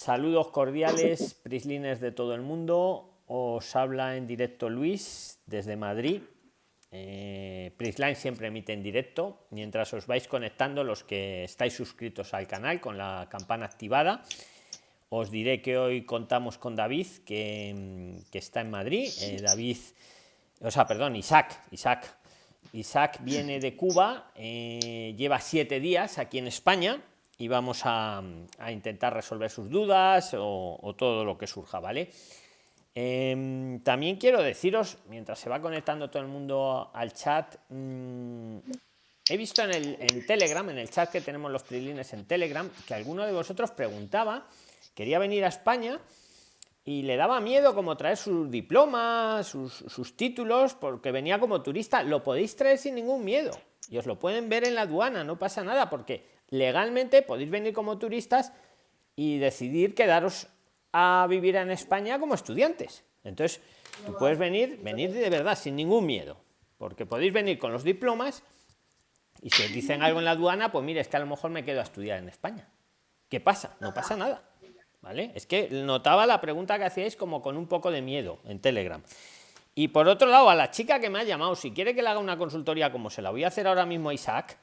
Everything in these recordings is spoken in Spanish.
Saludos cordiales, prislines de todo el mundo. Os habla en directo Luis desde Madrid. Eh, Prisline siempre emite en directo mientras os vais conectando los que estáis suscritos al canal con la campana activada. Os diré que hoy contamos con David, que, está en Madrid. Eh, David, o sea, perdón, Isaac, Isaac. Isaac viene de Cuba, eh, lleva siete días aquí en España y vamos a, intentar resolver sus dudas o, todo lo que surja, ¿vale? Em, también quiero deciros, mientras se va conectando todo el mundo al chat, mm, he visto en, el, Telegram, en el chat que tenemos los trilines en Telegram, que alguno de vosotros preguntaba, quería venir a España y le daba miedo como traer sus diplomas, sus, sus títulos, porque venía como turista. Lo podéis traer sin ningún miedo y os lo pueden ver en la aduana, no pasa nada, porque legalmente podéis venir como turistas y decidir quedaros a vivir en España como estudiantes. Entonces, puedes venir, venir de verdad, sin ningún miedo, porque podéis venir con los diplomas y si os dicen algo en la aduana, pues mire, es que a lo mejor me quedo a estudiar en España. ¿Qué pasa? No pasa nada. ¿Vale? Es que notaba la pregunta que hacíais como con un poco de miedo en Telegram. Y por otro lado, a la chica que me ha llamado, si quiere que le haga una consultoría como se la voy a hacer ahora mismo a Isaac,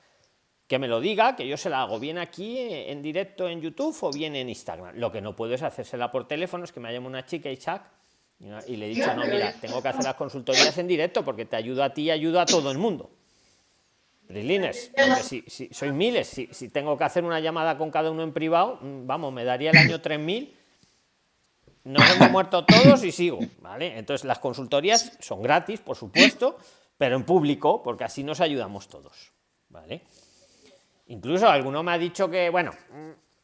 que me lo diga, que yo se la hago bien aquí en directo en YouTube o bien en Instagram. Lo que no puedo es hacérsela por teléfono, es que me llama una chica y y le he dicho, no, mira, tengo que hacer las consultorías en directo porque te ayuda a ti y ayuda a todo el mundo. Brilines, si, si sois miles, si, si, tengo que hacer una llamada con cada uno en privado, mm, vamos, me daría el año 3000. Nos hemos muerto todos y sigo, ¿vale? Entonces las consultorías son gratis, por supuesto, pero en público, porque así nos ayudamos todos, ¿vale? Incluso alguno me ha dicho que, bueno,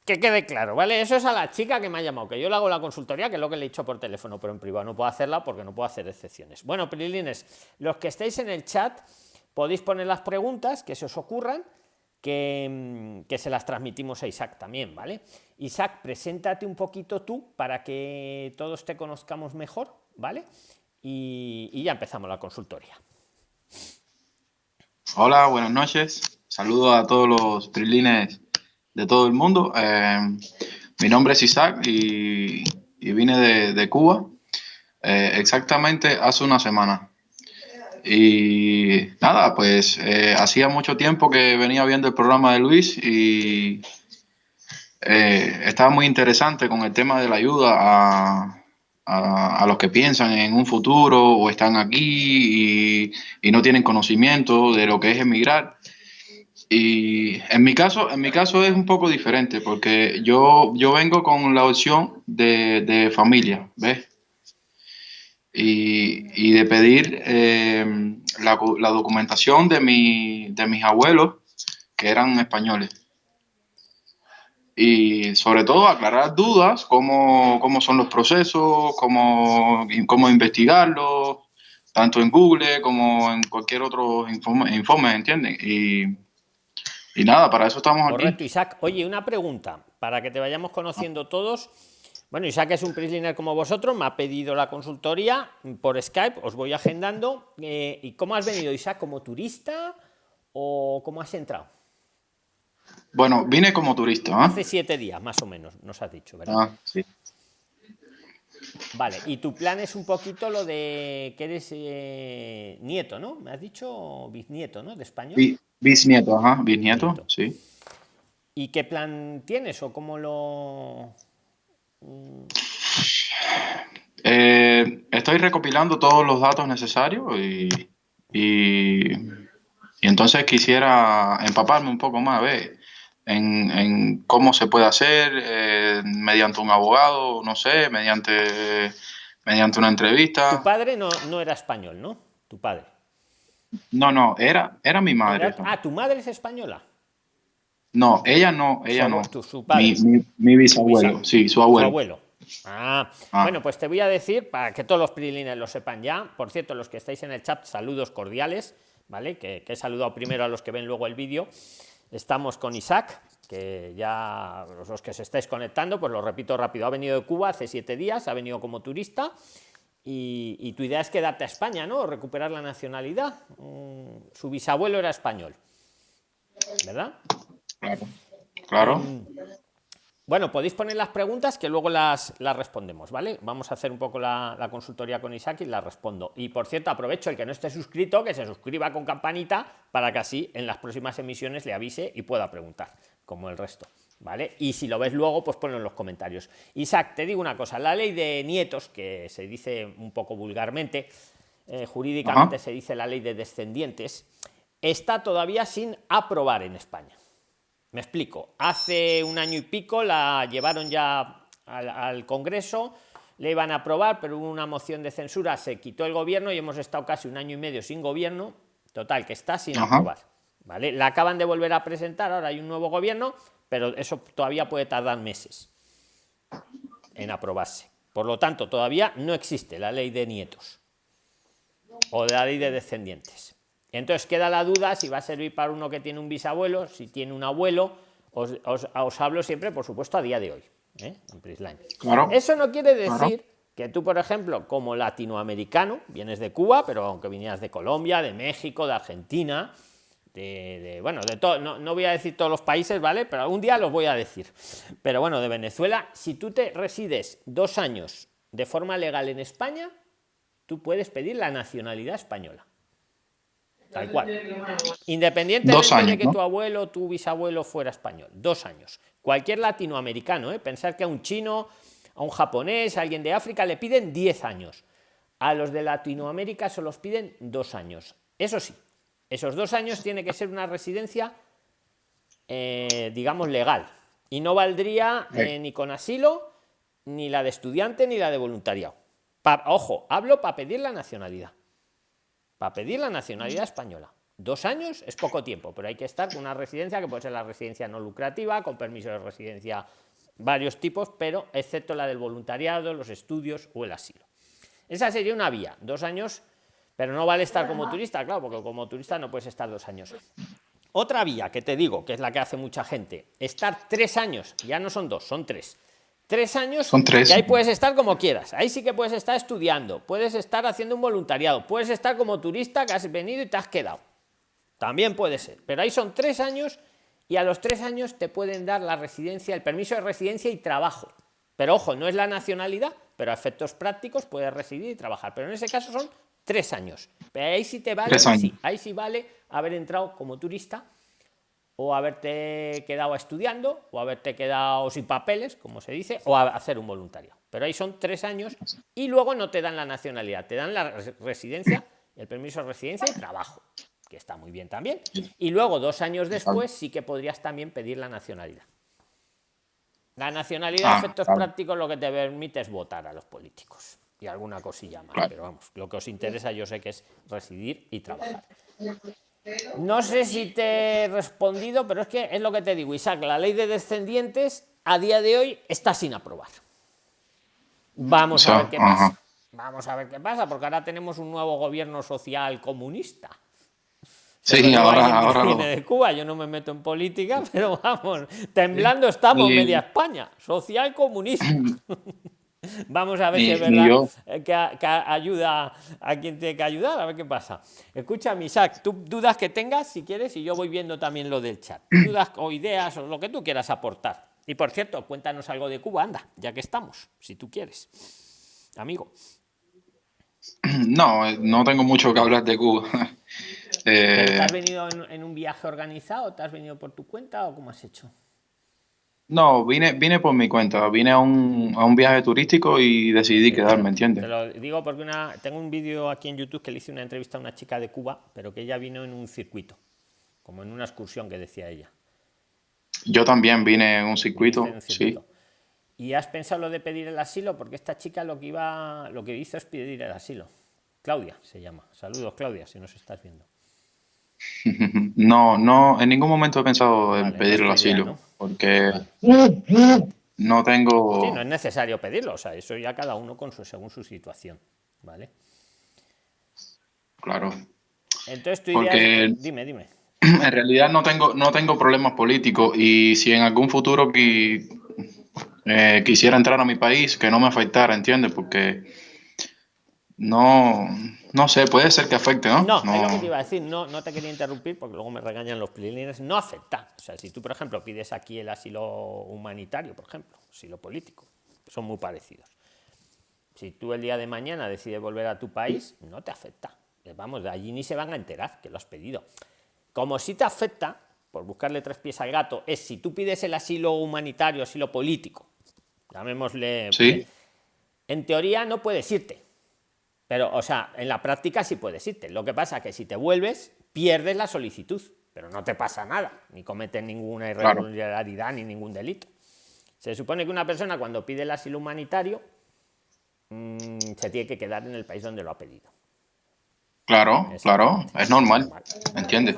que quede claro, ¿vale? Eso es a la chica que me ha llamado, que yo le hago la consultoría, que es lo que le he dicho por teléfono, pero en privado no puedo hacerla porque no puedo hacer excepciones. Bueno, Prilines, los que estéis en el chat, podéis poner las preguntas que se os ocurran, que, que se las transmitimos a Isaac también, ¿vale? Isaac, preséntate un poquito tú para que todos te conozcamos mejor, ¿vale? Y ya empezamos la consultoría. Hola, buenas noches. Saludos a todos los trilines de todo el mundo. Eh, mi nombre es Isaac y, vine de, Cuba eh, exactamente hace una semana. Y nada, pues eh, hacía mucho tiempo que venía viendo el programa de Luis y estaba muy interesante con el tema de la ayuda a, a, los que piensan en un futuro o están aquí y, y no tienen conocimiento de lo que es emigrar. Y en mi caso, en mi caso es un poco diferente porque yo, yo vengo con la opción de, familia, ¿ves? Y, de pedir eh, la, documentación de, mi, de mis abuelos que eran españoles. Y sobre todo aclarar dudas, cómo, cómo son los procesos, cómo, cómo investigarlos, tanto en Google como en cualquier otro informe, informe ¿entienden? Y, y nada, para eso estamos aquí. Correcto, Isaac. Oye, una pregunta, para que te vayamos conociendo todos. Bueno, Isaac es un prisliner como vosotros, me ha pedido la consultoría por Skype, os voy agendando. Eh, ¿Y cómo has venido, Isaac? ¿Como turista o cómo has entrado? Bueno, vine como turista. ¿eh? Hace siete días, más o menos, nos has dicho, ¿verdad? Ah, sí. Vale, y tu plan es un poquito lo de que eres eh, nieto, ¿no? Me has dicho bisnieto, ¿no? De español. Bisnieto, ajá, bisnieto, sí. ¿Y qué plan tienes o cómo lo...? Eh, estoy recopilando todos los datos necesarios y, y, entonces quisiera empaparme un poco más, ver en, cómo se puede hacer eh, mediante un abogado, no sé, mediante, mediante una entrevista. Tu padre no, no era español, ¿no? Tu padre. No, no, era, era mi madre. ah, ¿tu madre es española? No, ella no, ella no. Mi, bisabuelo, sí, su abuelo. abuelo. Ah, ah, bueno, pues te voy a decir, para que todos los prilines lo sepan ya, por cierto, los que estáis en el chat, saludos cordiales, ¿vale? Que, que he saludado primero a los que ven luego el vídeo. Estamos con Isaac, que ya los que se estáis conectando, pues lo repito rápido, ha venido de Cuba hace siete días, ha venido como turista y, tu idea es quedarte a España, ¿no? Recuperar la nacionalidad. Mm, su bisabuelo era español, ¿verdad? Claro. claro. Em, Bueno, podéis poner las preguntas que luego las, las respondemos, ¿vale? Vamos a hacer un poco la, la, consultoría con Isaac y las respondo. Y por cierto, aprovecho el que no esté suscrito, que se suscriba con campanita para que así en las próximas emisiones le avise y pueda preguntar, como el resto, ¿vale? Y si lo ves luego, pues ponlo en los comentarios. Isaac, te digo una cosa, la ley de nietos, que se dice un poco vulgarmente, eh, jurídicamente Ajá. se dice la ley de descendientes, está todavía sin aprobar en España. Me explico. Hace un año y pico la llevaron ya al, al, Congreso, le iban a aprobar, pero hubo una moción de censura, se quitó el gobierno y hemos estado casi un año y medio sin gobierno. Total, que está sin Ajá. aprobar. ¿vale? La acaban de volver a presentar, ahora hay un nuevo gobierno, pero eso todavía puede tardar meses en aprobarse. Por lo tanto, todavía no existe la ley de nietos o de la ley de descendientes. Entonces queda la duda si va a servir para uno que tiene un bisabuelo, si tiene un abuelo. Os, os, os hablo siempre, por supuesto, a día de hoy. ¿eh? Claro. Eso no quiere decir claro. que tú, por ejemplo, como latinoamericano, vienes de Cuba, pero aunque vinieras de Colombia, de México, de Argentina, de, de bueno, de todo, no, no, voy a decir todos los países, ¿vale? Pero algún día los voy a decir. Pero bueno, de Venezuela, si tú te resides dos años de forma legal en España, tú puedes pedir la nacionalidad española. Tal cual. Independientemente años, de que ¿no? tu abuelo, tu bisabuelo fuera español. Dos años. Cualquier latinoamericano, ¿eh? pensar que a un chino, a un japonés, a alguien de África le piden 10 años. A los de Latinoamérica se los piden dos años. Eso sí, esos dos años tiene que ser una residencia, eh, digamos, legal. Y no valdría eh, ni con asilo, ni la de estudiante, ni la de voluntariado. Pa, ojo, hablo para pedir la nacionalidad para pedir la nacionalidad española. Dos años es poco tiempo, pero hay que estar con una residencia que puede ser la residencia no lucrativa, con permiso de residencia varios tipos, pero excepto la del voluntariado, los estudios o el asilo. Esa sería una vía, dos años, pero no vale estar como turista, claro, porque como turista no puedes estar dos años. Otra vía que te digo, que es la que hace mucha gente, estar tres años, ya no son dos, son tres tres años Son tres. y ahí puedes estar como quieras. Ahí sí que puedes estar estudiando, puedes estar haciendo un voluntariado, puedes estar como turista que has venido y te has quedado. También puede ser. Pero ahí son tres años y a los tres años te pueden dar la residencia, el permiso de residencia y trabajo. Pero ojo, no es la nacionalidad, pero a efectos prácticos puedes residir y trabajar. Pero en ese caso son tres años. Pero ahí sí te vale, sí, ahí sí vale haber entrado como turista o haberte quedado estudiando, o haberte quedado sin papeles, como se dice, o hacer un voluntario. Pero ahí son tres años y luego no te dan la nacionalidad, te dan la residencia, el permiso de residencia y trabajo, que está muy bien también. Y luego, dos años después, sí que podrías también pedir la nacionalidad. La nacionalidad, ah, efectos prácticos, lo que te permite es votar a los políticos y alguna cosilla más. Pero vamos, lo que os interesa yo sé que es residir y trabajar. No sé si te he respondido, pero es que es lo que te digo, Isaac, la ley de descendientes a día de hoy está sin aprobar. Vamos a ver qué pasa. Vamos a ver qué pasa, porque ahora tenemos un nuevo gobierno social comunista. Sí, ahora, ahora viene de Cuba, yo no me meto en política, pero vamos, temblando estamos media España, social comunista. Vamos a ver ni, si es verdad que, que, ayuda a quien tiene que ayudar, a ver qué pasa. Escucha, Isaac, tú dudas que tengas, si quieres, y yo voy viendo también lo del chat. Dudas o ideas o lo que tú quieras aportar. Y por cierto, cuéntanos algo de Cuba, anda, ya que estamos, si tú quieres. Amigo. No, no tengo mucho que hablar de Cuba. eh... ¿Te has venido en, en un viaje organizado? ¿Te has venido por tu cuenta o cómo has hecho? No, vine, vine por mi cuenta, vine a un, a un viaje turístico y decidí sí, quedarme, ¿entiendes? Te lo digo porque una, tengo un vídeo aquí en YouTube que le hice una entrevista a una chica de Cuba, pero que ella vino en un circuito, como en una excursión que decía ella. Yo también vine en un circuito, en un circuito. sí. ¿Y has pensado lo de pedir el asilo? Porque esta chica lo que iba, lo que hizo es pedir el asilo. Claudia se llama. Saludos, Claudia, si nos estás viendo. No, no, en ningún momento he pensado vale, en pedir el asilo, ¿no? Porque no tengo... Sí, no es necesario pedirlo, o sea, eso ya cada uno con su, según su situación, ¿vale? Claro. Entonces tú porque... Dime, dime. En realidad no tengo, no tengo problemas políticos y si en algún futuro eh, quisiera entrar a mi país, que no me afectara, ¿entiendes? Porque no, no sé, puede ser que afecte, ¿no? No, es lo que te iba a decir, no, no te quería interrumpir porque luego me regañan los prilines, no afecta. O sea, si tú, por ejemplo, pides aquí el asilo humanitario, por ejemplo, asilo político, son muy parecidos. Si tú el día de mañana decides volver a tu país, no te afecta. Vamos, de allí ni se van a enterar que lo has pedido. Como si te afecta, por buscarle tres pies al gato, es si tú pides el asilo humanitario, asilo político, llamémosle... Sí. En teoría no puedes irte pero, o sea, en la práctica sí puedes irte. Lo que pasa es que si te vuelves, pierdes la solicitud, pero no te pasa nada, ni cometes ninguna irregularidad ni ningún delito. Se supone que una persona cuando pide el asilo humanitario mm, se tiene que quedar en el país donde lo ha pedido. Claro, claro, es normal, ¿entiendes?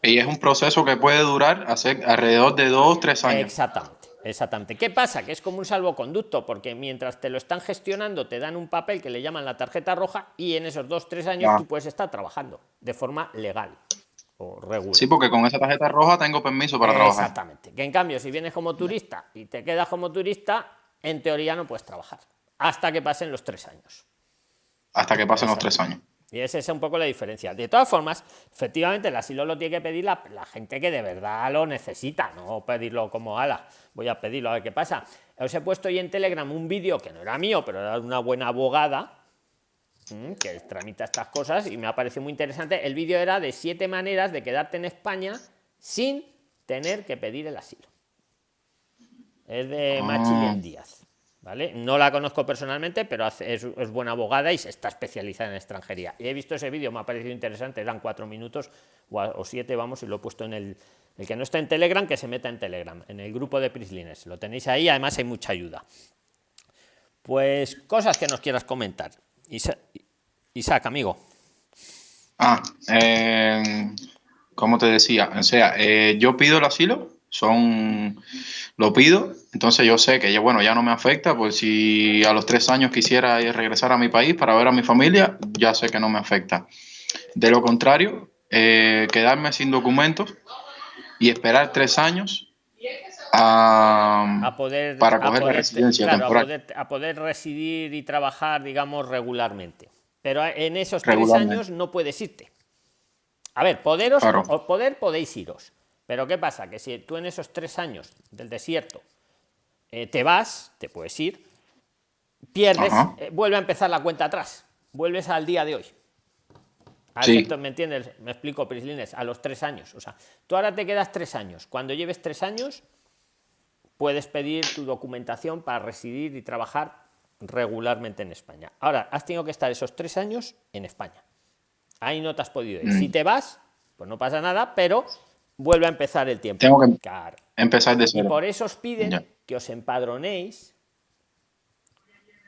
Y es un proceso que puede durar alrededor de dos, tres años. Exactamente. Exactamente. ¿Qué pasa? Que es como un salvoconducto, porque mientras te lo están gestionando, te dan un papel que le llaman la tarjeta roja y en esos dos, tres años tú puedes estar trabajando de forma legal o regular. Sí, porque con esa tarjeta roja tengo permiso para trabajar. Exactamente. Que en cambio, si vienes como turista y te quedas como turista, en teoría no puedes trabajar hasta que pasen los tres años. Hasta que pasen los tres años. Y esa es un poco la diferencia. De todas formas, efectivamente, el asilo lo tiene que pedir la, gente que de verdad lo necesita, no pedirlo como ala. Voy a pedirlo a ver qué pasa. Os he puesto hoy en Telegram un vídeo que no era mío, pero era de una buena abogada que tramita estas cosas y me ha parecido muy interesante. El vídeo era de siete maneras de quedarte en España sin tener que pedir el asilo. Es de ah. Machilén Díaz. No la conozco personalmente, pero es, buena abogada y se está especializada en extranjería. Y he visto ese vídeo, me ha parecido interesante, eran cuatro minutos o, siete, vamos, y lo he puesto en el, el que no está en Telegram, que se meta en Telegram, en el grupo de Prislines. Lo tenéis ahí, además hay mucha ayuda. Pues cosas que nos quieras comentar. Isaac, amigo. Ah, eh, como te decía, o sea, eh, yo pido el asilo, son lo pido, entonces yo sé que ya, bueno, ya no me afecta, pues si a los tres años quisiera regresar a mi país para ver a mi familia, ya sé que no me afecta. De lo contrario, eh, quedarme sin documentos y esperar tres años a, poder, para coger la residencia temporal. A poder, residir y trabajar, digamos, regularmente. Pero en esos tres años no puedes irte. A ver, poderos, o poder podéis iros pero ¿qué pasa? Que si tú en esos tres años del desierto eh, te vas, te puedes ir, pierdes, eh, vuelve a empezar la cuenta atrás, vuelves al día de hoy. ¿Me entiendes? Me explico, Prislines, a los tres años. O sea, tú ahora te quedas tres años. Cuando lleves tres años, puedes pedir tu documentación para residir y trabajar regularmente en España. Ahora, has tenido que estar esos tres años en España. Ahí no te has podido ir. Si mm. te vas, pues no pasa nada, pero vuelve a empezar el tiempo. Tengo que empezar de cero. Y por eso os piden que os empadronéis,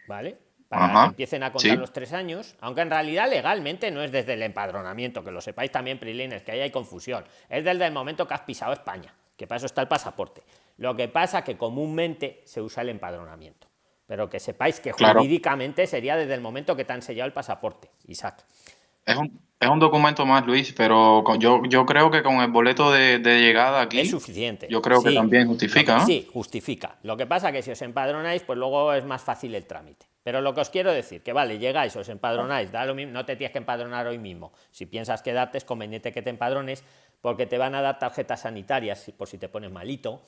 ¿vale? Para que empiecen a contar los tres años, aunque en realidad legalmente no es desde el empadronamiento, que lo sepáis también, Prilines, que ahí hay confusión. Es desde el momento que has pisado España, que para eso está el pasaporte. Lo que pasa que comúnmente se usa el empadronamiento, pero que sepáis que jurídicamente sería desde el momento que te han sellado el pasaporte, Isaac. Es un, es un documento más, Luis, pero yo, yo creo que con el boleto de, llegada aquí... Es suficiente. Yo creo que también justifica, Sí, justifica. Lo que pasa que si os empadronáis, pues luego es más fácil el trámite. Pero lo que os quiero decir, que vale, llegáis, os empadronáis, da lo mismo, no te tienes que empadronar hoy mismo. Si piensas quedarte, es conveniente que te empadrones porque te van a dar tarjetas sanitarias por si te pones malito.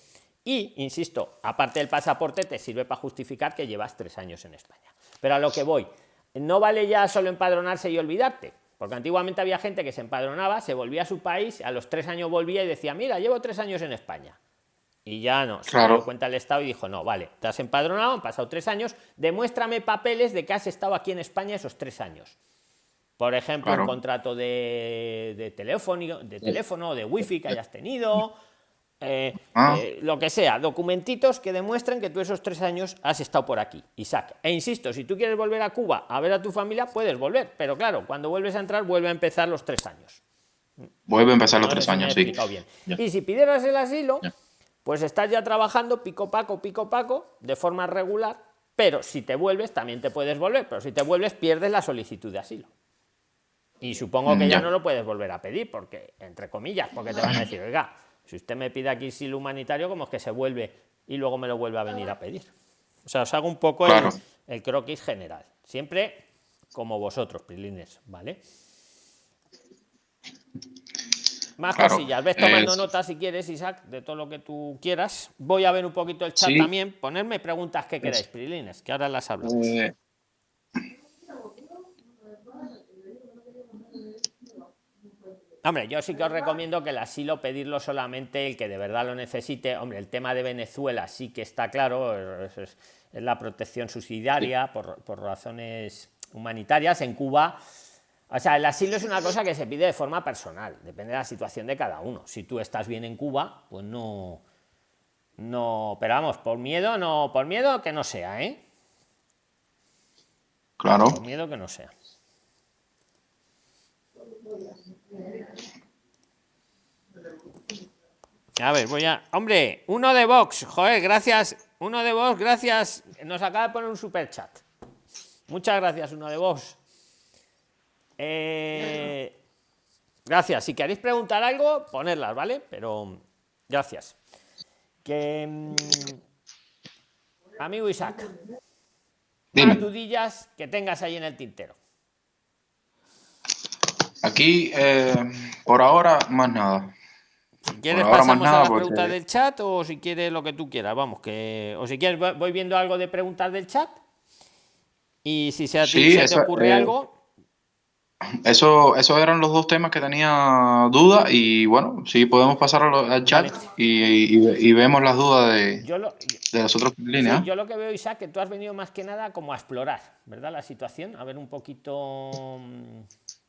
Y, insisto, aparte del pasaporte, te sirve para justificar que llevas tres años en España. Pero a lo que voy, no vale ya solo empadronarse y olvidarte porque antiguamente había gente que se empadronaba, se volvía a su país, a los tres años volvía y decía, mira, llevo tres años en España. Y ya no, se dio cuenta el Estado y dijo, no, vale, te has empadronado, han pasado tres años, demuéstrame papeles de que has estado aquí en España esos tres años. Por ejemplo, un contrato de, de, teléfono, de teléfono, de wifi que hayas tenido, eh, ah. eh, lo que sea, documentitos que demuestren que tú esos tres años has estado por aquí, Isaac. E insisto, si tú quieres volver a Cuba a ver a tu familia, puedes volver, pero claro, cuando vuelves a entrar, vuelve a empezar los tres años. Vuelve a empezar los tres años, sí. Y si pidieras el asilo, pues estás ya trabajando pico paco, pico paco, de forma regular, pero si te vuelves, también te puedes volver, pero si te vuelves, pierdes la solicitud de asilo. Y supongo que ya no lo puedes volver a pedir, porque, entre comillas, porque te van a decir, oiga, si usted me pide aquí asilo humanitario, como es que se vuelve y luego me lo vuelve a venir a pedir. O sea, os hago un poco el, croquis general. Siempre como vosotros, Prilines, ¿vale? Más cosillas. Ves tomando notas si quieres, Isaac, de todo lo que tú quieras. Voy a ver un poquito el chat también. Ponerme preguntas que queráis, Prilines, que ahora las hablamos. Eh, Hombre, yo sí que os recomiendo que el asilo pedirlo solamente el que de verdad lo necesite. Hombre, el tema de Venezuela sí que está claro, es, la protección subsidiaria por, por, razones humanitarias. En Cuba, o sea, el asilo es una cosa que se pide de forma personal, depende de la situación de cada uno. Si tú estás bien en Cuba, pues no, no, pero vamos, por miedo, no, por miedo que no sea, ¿eh? Claro. Por miedo que no sea. A ver, voy a. Hombre, uno de Vox, joder, gracias. Uno de Vox, gracias. Nos acaba de poner un super chat. Muchas gracias, uno de Vox. Eh, gracias. Si queréis preguntar algo, ponerlas, ¿vale? Pero gracias. Que. Mm, amigo Isaac. Dudillas que tengas ahí en el tintero. Aquí, eh, por ahora, más nada. Si quieres pasamos a las preguntas del chat o si quieres lo que tú quieras, vamos, que o si quieres voy viendo algo de preguntas del chat y si se, te ocurre eh, algo. Eso, eso eran los dos temas que tenía duda y bueno, sí podemos pasar al chat y, vemos las dudas de, de las otras líneas. yo lo que veo, Isaac, que tú has venido más que nada como a explorar, ¿verdad? La situación, a ver un poquito,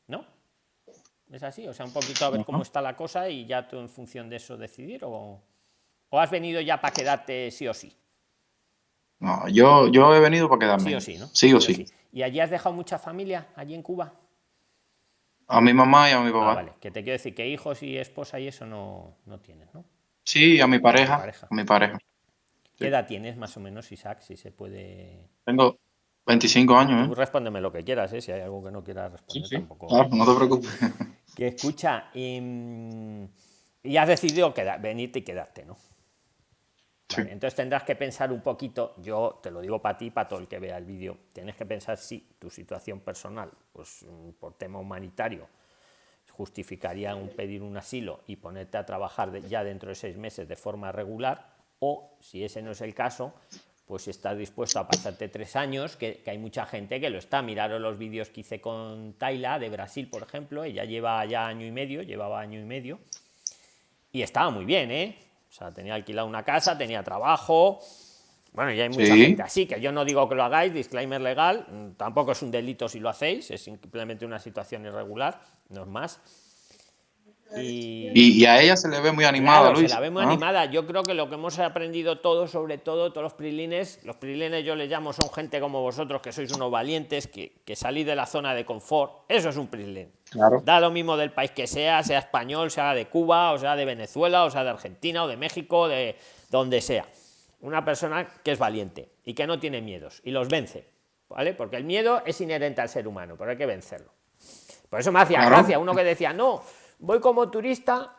¿no? ¿Es así? O sea, un poquito a ver cómo está la cosa y ya tú en función de eso decidir o, o has venido ya para quedarte sí o sí. No, yo, yo he venido para quedarme. Sí o sí, ¿no? Sí o sí. ¿Y allí has dejado mucha familia, allí en Cuba? A mi mamá y a mi papá. Ah, vale, que te quiero decir que hijos y esposa y eso no, no tienes, ¿no? Sí, a mi pareja. A, mi pareja. ¿Qué edad tienes más o menos, Isaac, si se puede...? Tengo 25 años, ¿eh? respóndeme lo que quieras, ¿eh? Si hay algo que no quieras responder sí, Tampoco... Claro, no te preocupes. Que escucha, y, has decidido quedar, venirte y quedarte, ¿no? entonces tendrás que pensar un poquito, yo te lo digo para ti, para todo el que vea el vídeo, tienes que pensar si tu situación personal, pues mm, por tema humanitario, justificaría un pedir un asilo y ponerte a trabajar ya dentro de seis meses de forma regular, o si ese no es el caso, pues si estás dispuesto a pasarte tres años, que, hay mucha gente que lo está. Miraron los vídeos que hice con Taila de Brasil, por ejemplo, ella lleva ya año y medio, llevaba año y medio, y estaba muy bien, ¿eh? O sea, tenía alquilado una casa, tenía trabajo. Bueno, y hay mucha gente así, que yo no digo que lo hagáis, disclaimer legal, tampoco es un delito si lo hacéis, es simplemente una situación irregular, no es más y, a ella se le ve muy animada, Se la ve muy animada. Yo creo que lo que hemos aprendido todos, sobre todo todos los prilines, los prilines yo les llamo, son gente como vosotros, que sois unos valientes, que, que salís de la zona de confort. Eso es un prilín. Da lo mismo del país que sea, sea español, sea de Cuba, o sea de Venezuela, o sea de Argentina, o de México, de donde sea. Una persona que es valiente y que no tiene miedos y los vence, ¿vale? Porque el miedo es inherente al ser humano, pero hay que vencerlo. Por eso me hacía gracia uno que decía, no, voy como turista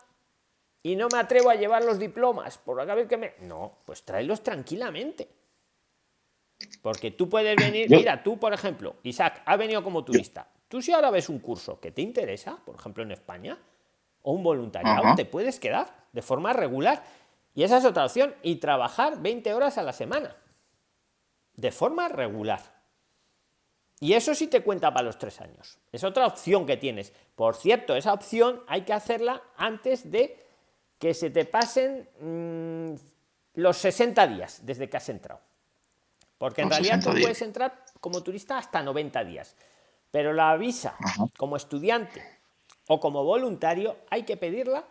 y no me atrevo a llevar los diplomas, por acá que me... No, pues tráelos tranquilamente. Porque tú puedes venir, mira, tú por ejemplo, Isaac, ha venido como turista. Tú si ahora ves un curso que te interesa, por ejemplo en España, o un voluntariado, te puedes quedar de forma regular. Y esa es otra opción, y trabajar 20 horas a la semana, de forma regular. Y eso sí te cuenta para los tres años. Es otra opción que tienes. Por cierto, esa opción hay que hacerla antes de que se te pasen mm, los 60 días desde que has entrado. Porque en realidad tú puedes entrar como turista hasta 90 días. Pero la visa como estudiante o como voluntario hay que pedirla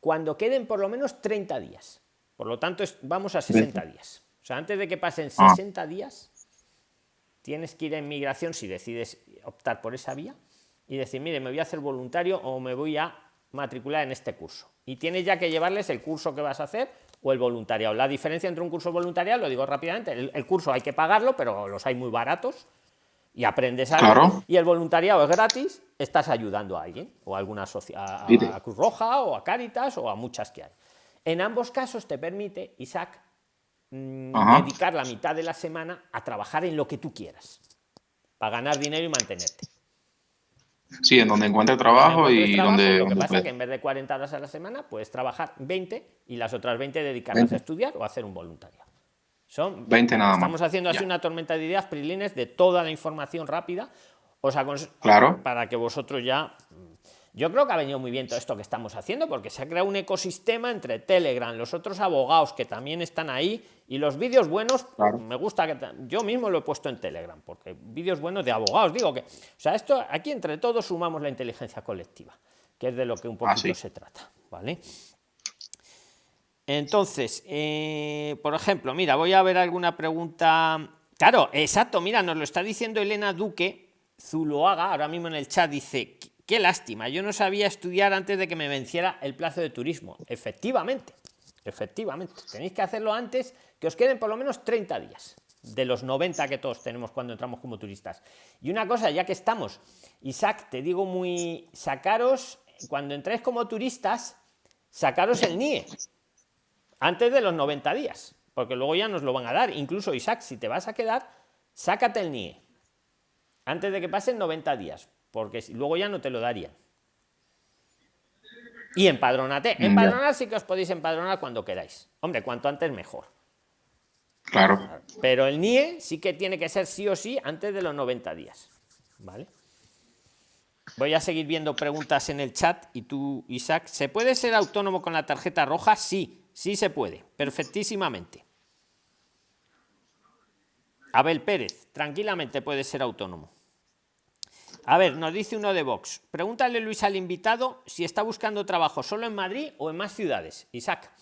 cuando queden por lo menos 30 días. Por lo tanto, vamos a 60 días. O sea, antes de que pasen 60 ah. días, tienes que ir en migración si decides optar por esa vía y decir, mire, me voy a hacer voluntario o me voy a matricular en este curso. Y tienes ya que llevarles el curso que vas a hacer o el voluntariado. La diferencia entre un curso voluntariado, lo digo rápidamente, el, curso hay que pagarlo, pero los hay muy baratos y aprendes algo. Y el voluntariado es gratis, estás ayudando a alguien, o a alguna a, a Cruz Roja, o a Cáritas, o a muchas que hay. En ambos casos te permite, Isaac, Mm, dedicar la mitad de la semana a trabajar en lo que tú quieras. para ganar dinero y mantenerte. Sí, en donde encuentre trabajo y donde... Lo que pasa es que en vez de 40 horas a la semana, puedes trabajar 20 y las otras 20 dedicarlas a estudiar o a hacer un voluntario. Son 20 nada más. Estamos haciendo así una tormenta de ideas, Prilines, de toda la información rápida. O sea, claro. para que vosotros ya yo creo que ha venido muy bien todo esto que estamos haciendo porque se ha creado un ecosistema entre Telegram, los otros abogados que también están ahí y los vídeos buenos. Me gusta que yo mismo lo he puesto en Telegram porque vídeos buenos de abogados. Digo que, o sea, esto aquí entre todos sumamos la inteligencia colectiva, que es de lo que un ah, poquito se trata. ¿Vale? Entonces, eh, por ejemplo, mira, voy a ver alguna pregunta. Claro, exacto, mira, nos lo está diciendo Elena Duque Zuloaga, ahora mismo en el chat dice, Qué lástima, yo no sabía estudiar antes de que me venciera el plazo de turismo. Efectivamente, efectivamente. Tenéis que hacerlo antes, que os queden por lo menos 30 días de los 90 que todos tenemos cuando entramos como turistas. Y una cosa, ya que estamos, Isaac, te digo muy, sacaros, cuando entréis como turistas, sacaros el NIE antes de los 90 días, porque luego ya nos lo van a dar. Incluso Isaac, si te vas a quedar, sácate el NIE antes de que pasen 90 días, porque luego ya no te lo darían. Y empadrónate. Empadronar sí que os podéis empadronar cuando queráis. Hombre, cuanto antes mejor. Claro. Pero el NIE sí que tiene que ser sí o sí antes de los 90 días. ¿Vale? Voy a seguir viendo preguntas en el chat y tú, Isaac, ¿se puede ser autónomo con la tarjeta roja? Sí, sí se puede, perfectísimamente. Abel Pérez, tranquilamente puede ser autónomo. A ver, nos dice uno de Vox. Pregúntale, Luis, al invitado si está buscando trabajo solo en Madrid o en más ciudades. Isaac.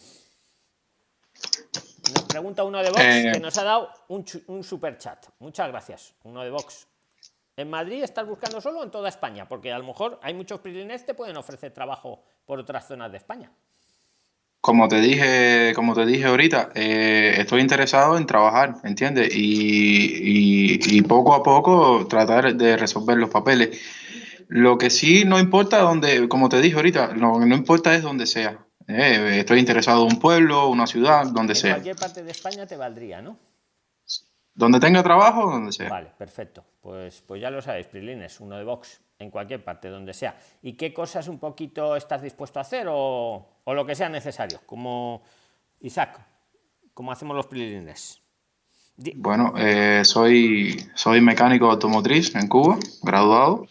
Nos pregunta uno de Vox eh. que nos ha dado un, un super chat. Muchas gracias. Uno de Vox. ¿En Madrid estás buscando solo en toda España? Porque a lo mejor hay muchos prisioneros que pueden ofrecer trabajo por otras zonas de España. Como te dije, como te dije ahorita, eh, estoy interesado en trabajar, ¿entiendes? Y, poco a poco tratar de resolver los papeles. Lo que sí no importa donde, como te dije ahorita, lo que no importa es donde sea. Eh, estoy interesado en un pueblo, una ciudad, donde sea. En cualquier parte de España te valdría, ¿no? Donde tenga trabajo, donde sea. Vale, perfecto. Pues, pues ya lo sabéis, Prilines, uno de Vox, en cualquier parte, donde sea. ¿Y qué cosas un poquito estás dispuesto a hacer o, o lo que sea necesario? Como Isaac, como hacemos los Prilines. Bueno, eh, soy, soy mecánico automotriz en Cuba, graduado.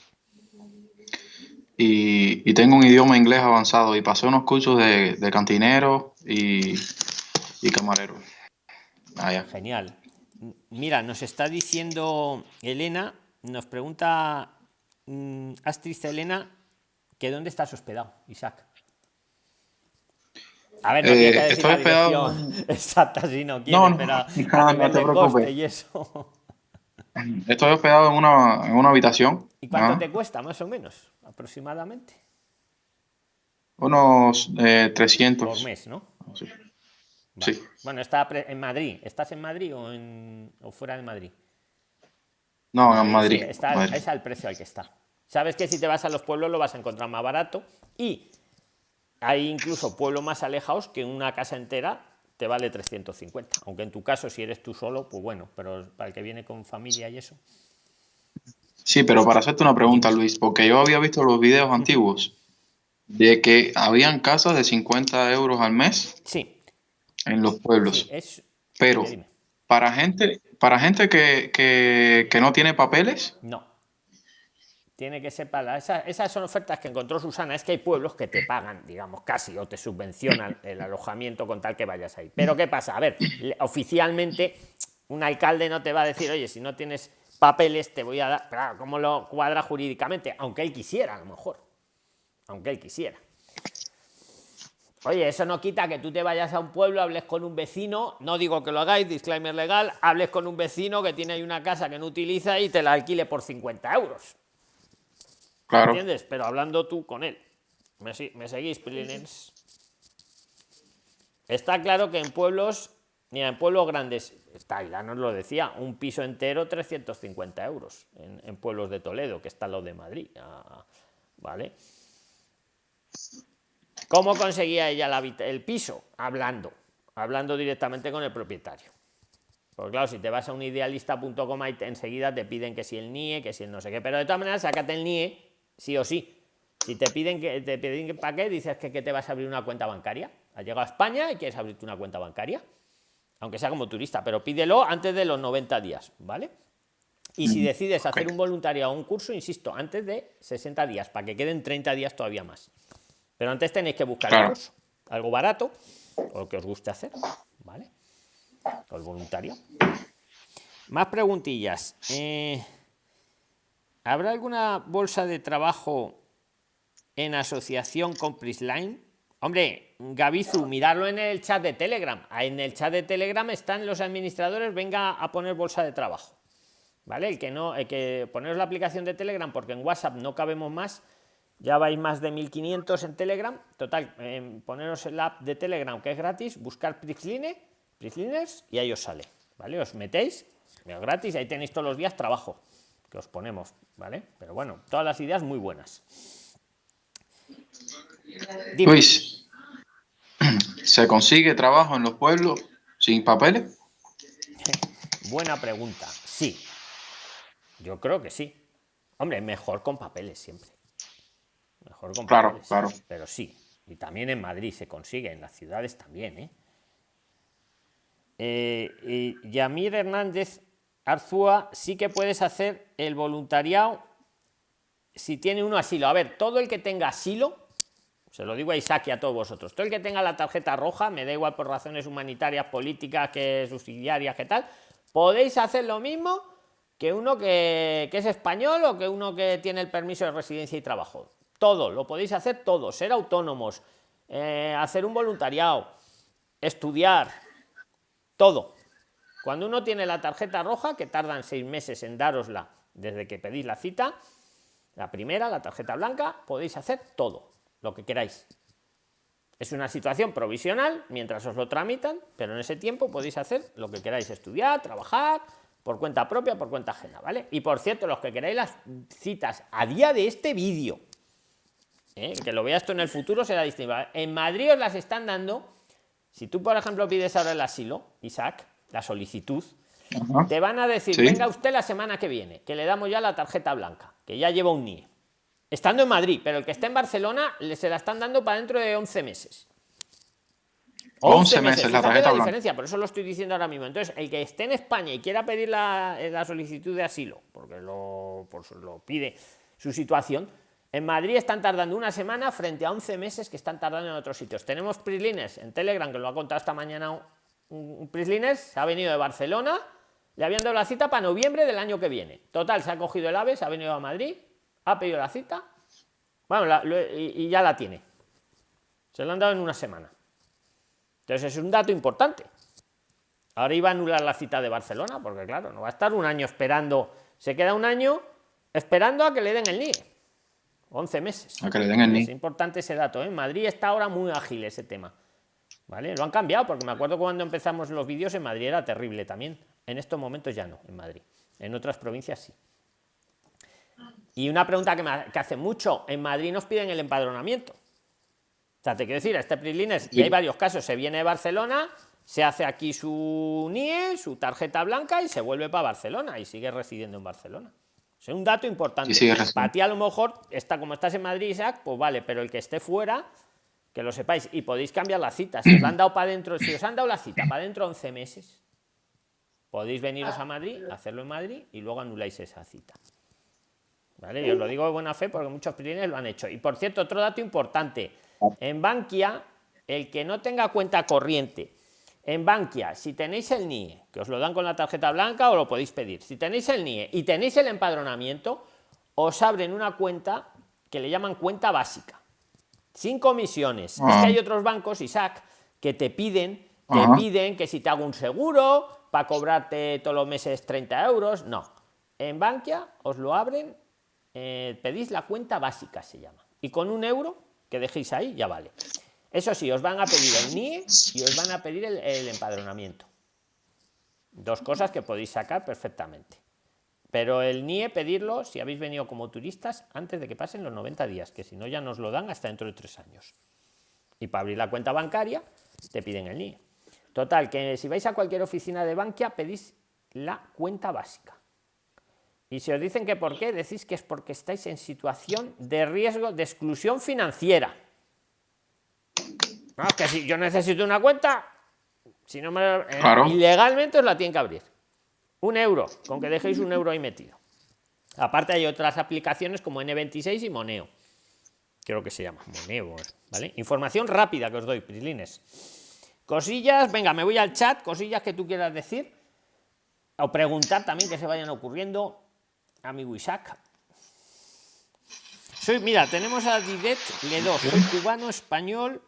Y, y, tengo un idioma inglés avanzado y pasé unos cursos de, de cantinero y, y camarero. Ah, Genial. Mira, nos está diciendo Elena, nos pregunta mmm, Astrid Elena que dónde estás hospedado, Isaac. A ver, no eh, que decir la hospedado... exacta si no quieres, no, pero no, no te preocupes. Y eso. Estoy hospedado en una, en una habitación. ¿Y cuánto ¿no? te cuesta, más o menos, aproximadamente? Unos eh, 300. Por mes, ¿no? Sí. Vale. Sí. Bueno, está en Madrid. ¿Estás en Madrid o, en, o fuera de Madrid? No, en Madrid. Sí, está, Madrid. Es al precio al que está. Sabes que si te vas a los pueblos lo vas a encontrar más barato y hay incluso pueblos más alejados que una casa entera te vale 350. Aunque en tu caso, si eres tú solo, pues bueno, pero para el que viene con familia y eso. Sí, pero para hacerte una pregunta, Luis, porque yo había visto los videos antiguos de que habían casas de 50 euros al mes. Sí en los pueblos. Sí, es... Pero para gente, para gente que, que, que, no tiene papeles. No. Tiene que ser para esa, esas son ofertas que encontró Susana. Es que hay pueblos que te pagan, digamos, casi o te subvencionan el alojamiento con tal que vayas ahí. Pero ¿qué pasa? A ver, oficialmente un alcalde no te va a decir, oye, si no tienes papeles te voy a dar. Claro, ¿cómo lo cuadra jurídicamente? Aunque él quisiera, a lo mejor. Aunque él quisiera. Oye, eso no quita que tú te vayas a un pueblo, hables con un vecino, no digo que lo hagáis, disclaimer legal, hables con un vecino que tiene ahí una casa que no utiliza y te la alquile por 50 euros. Claro. ¿Entiendes? Pero hablando tú con él. ¿Me, me seguís, Prilines? Está claro que en pueblos, ni en pueblos grandes, está, ya nos lo decía, un piso entero 350 euros en, en pueblos de Toledo, que está lo de Madrid. Ah, ¿Vale? ¿Cómo conseguía ella la, el piso? Hablando, hablando directamente con el propietario. Porque claro, si te vas a un idealista.com y enseguida te piden que si el NIE, que si el no sé qué. Pero de todas maneras, sácate el NIE, sí o sí. Si te piden que te piden que para qué, dices que, que te vas a abrir una cuenta bancaria. Has llegado a España y quieres abrirte una cuenta bancaria. Aunque sea como turista, pero pídelo antes de los 90 días, ¿vale? Y si decides hacer un voluntariado o un curso, insisto, antes de 60 días, para que queden 30 días todavía más. Pero antes tenéis que buscar el curso, algo barato, o que os guste hacer, ¿vale? O el voluntario. Más preguntillas. Eh, ¿Habrá alguna bolsa de trabajo en asociación con Prisline? Hombre, Gabizu, mirarlo en el chat de Telegram. En el chat de Telegram están los administradores, venga a poner bolsa de trabajo. ¿vale? El que no, hay que poneros la aplicación de Telegram porque en WhatsApp no cabemos más, ya vais más de 1500 en Telegram, total, poneros el app de Telegram que es gratis, buscar Prixline, Prixliners y ahí os sale, ¿vale? Os metéis, es gratis, ahí tenéis todos los días trabajo que os ponemos, ¿vale? Pero bueno, todas las ideas muy buenas. Luis, ¿se consigue trabajo en los pueblos sin papeles? Buena pregunta. Sí, yo creo que sí. Hombre, mejor con papeles siempre. Mejor claro. Claro. Pero sí. Y también en Madrid se consigue, en las ciudades también, ¿eh? eh y Yamir Hernández Arzúa, sí que puedes hacer el voluntariado si tiene uno asilo. A ver, todo el que tenga asilo, se lo digo a Isaac y a todos vosotros, todo el que tenga la tarjeta roja, me da igual por razones humanitarias, políticas, que subsidiarias, que tal, podéis hacer lo mismo que uno que, es español o que uno que tiene el permiso de residencia y trabajo. Todo, lo podéis hacer todo, ser autónomos, eh, hacer un voluntariado, estudiar, todo. Cuando uno tiene la tarjeta roja, que tardan seis meses en darosla desde que pedís la cita, la primera, la tarjeta blanca, podéis hacer todo, lo que queráis. Es una situación provisional mientras os lo tramitan, pero en ese tiempo podéis hacer lo que queráis, estudiar, trabajar, por cuenta propia, por cuenta ajena, ¿vale? Y por cierto, los que queráis las citas a día de este vídeo, ¿eh? que lo veas esto en el futuro será distinto. En Madrid os las están dando, si tú, por ejemplo, pides ahora el asilo, Isaac, la solicitud, te van a decir, venga usted la semana que viene, que le damos ya la tarjeta blanca, que ya lleva un NIE. Estando en Madrid, pero el que esté en Barcelona se la están dando para dentro de 11 meses. 11 meses, la tarjeta la diferencia, por eso lo estoy diciendo ahora mismo. Entonces, el que esté en España y quiera pedir la, la solicitud de asilo, porque lo, lo pide su situación, en Madrid están tardando una semana frente a 11 meses que están tardando en otros sitios. Tenemos Prislines en Telegram, que lo ha contado esta mañana un, Prislines, se ha venido de Barcelona, le habían dado la cita para noviembre del año que viene. Total, se ha cogido el AVE, se ha venido a Madrid, ha pedido la cita, bueno, y ya la tiene. Se lo han dado en una semana. Entonces es un dato importante. Ahora iba a anular la cita de Barcelona, porque claro, no va a estar un año esperando, se queda un año esperando a que le den el NIE. 11 meses. A que le den el NIE. Es importante ese dato. En ¿eh? Madrid está ahora muy ágil ese tema. ¿Vale? Lo han cambiado, porque me acuerdo cuando empezamos los vídeos en Madrid era terrible también. En estos momentos ya no, en Madrid. En otras provincias sí. Y una pregunta que, me, que hace mucho, en Madrid nos piden el empadronamiento sea, te quiero decir, a este Prislines, y hay varios casos, se viene de Barcelona, se hace aquí su NIE, su tarjeta blanca y se vuelve para Barcelona y sigue residiendo en Barcelona. Es un dato importante. para ti a lo mejor, está, como estás en Madrid, Isaac, pues vale, pero el que esté fuera, que lo sepáis, y podéis cambiar la cita. Si os han dado para dentro, si os han dado la cita para dentro de 11 meses, podéis veniros a Madrid, hacerlo en Madrid y luego anuláis esa cita. ¿Vale? Yo os lo digo de buena fe porque muchos Prislines lo han hecho. Y por cierto, otro dato importante en Bankia, el que no tenga cuenta corriente, en Bankia, si tenéis el NIE, que os lo dan con la tarjeta blanca o lo podéis pedir, si tenéis el NIE y tenéis el empadronamiento, os abren una cuenta que le llaman cuenta básica, sin comisiones. Es que ah. hay otros bancos, Isaac, que te piden, te piden que si te hago un seguro para cobrarte todos los meses 30 euros, no. En Bankia os lo abren, eh, pedís la cuenta básica, se llama. Y con un euro que dejéis ahí, ya vale. Eso sí, os van a pedir el NIE y os van a pedir el, empadronamiento. Dos cosas que podéis sacar perfectamente. Pero el NIE pedirlo si habéis venido como turistas antes de que pasen los 90 días, que si no ya nos lo dan hasta dentro de tres años. Y para abrir la cuenta bancaria te piden el NIE. Total, que si vais a cualquier oficina de Bankia pedís la cuenta básica. Y si os dicen que por qué, decís que es porque estáis en situación de riesgo de exclusión financiera. No, que si yo necesito una cuenta, si no me eh, ilegalmente os la tienen que abrir. Un euro, con que dejéis un euro ahí metido. Aparte hay otras aplicaciones como N26 y Moneo. Creo que se llama Moneo, ¿vale? Información rápida que os doy, Prislines. Cosillas, venga, me voy al chat, cosillas que tú quieras decir o preguntar también que se vayan ocurriendo amigo Isaac. Soy, mira, tenemos a Didet Ledo, soy cubano español.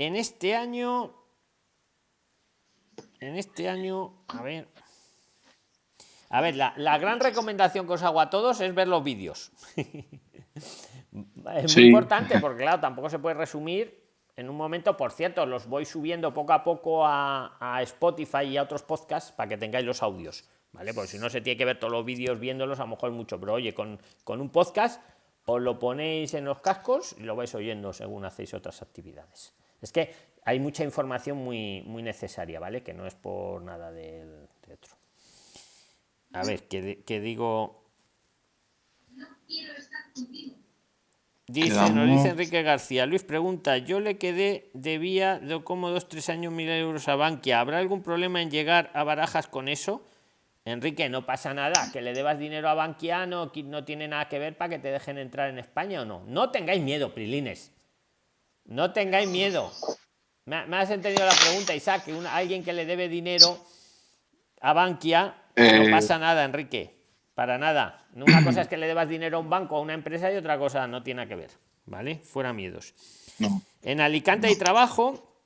En este año, en este año, a ver, a ver, la, gran recomendación que os hago a todos es ver los vídeos. es muy importante porque, claro, tampoco se puede resumir en un momento. Por cierto, los voy subiendo poco a poco a, a Spotify y a otros podcasts para que tengáis los audios. ¿vale? Porque si no se tiene que ver todos los vídeos viéndolos, a lo mejor mucho, pero oye, con, con un podcast os lo ponéis en los cascos y lo vais oyendo según hacéis otras actividades. Es que hay mucha información muy, muy necesaria, ¿vale? Que no es por nada del de otro. A ver, que, digo... No quiero estar contigo. Dice, nos dice Enrique García. Luis pregunta, yo le quedé, debía de como dos, tres años mil euros a Bankia. ¿Habrá algún problema en llegar a barajas con eso? Enrique, no pasa nada, que le debas dinero a Banquiano, no tiene nada que ver para que te dejen entrar en España o no. No tengáis miedo, Prilines. No tengáis miedo. Me, has entendido la pregunta, Isaac, que alguien que le debe dinero a Bankia, no eh. pasa nada, Enrique. Para nada. Una cosa es que le debas dinero a un banco o a una empresa y otra cosa no tiene que ver. ¿Vale? Fuera miedos. En Alicante hay trabajo.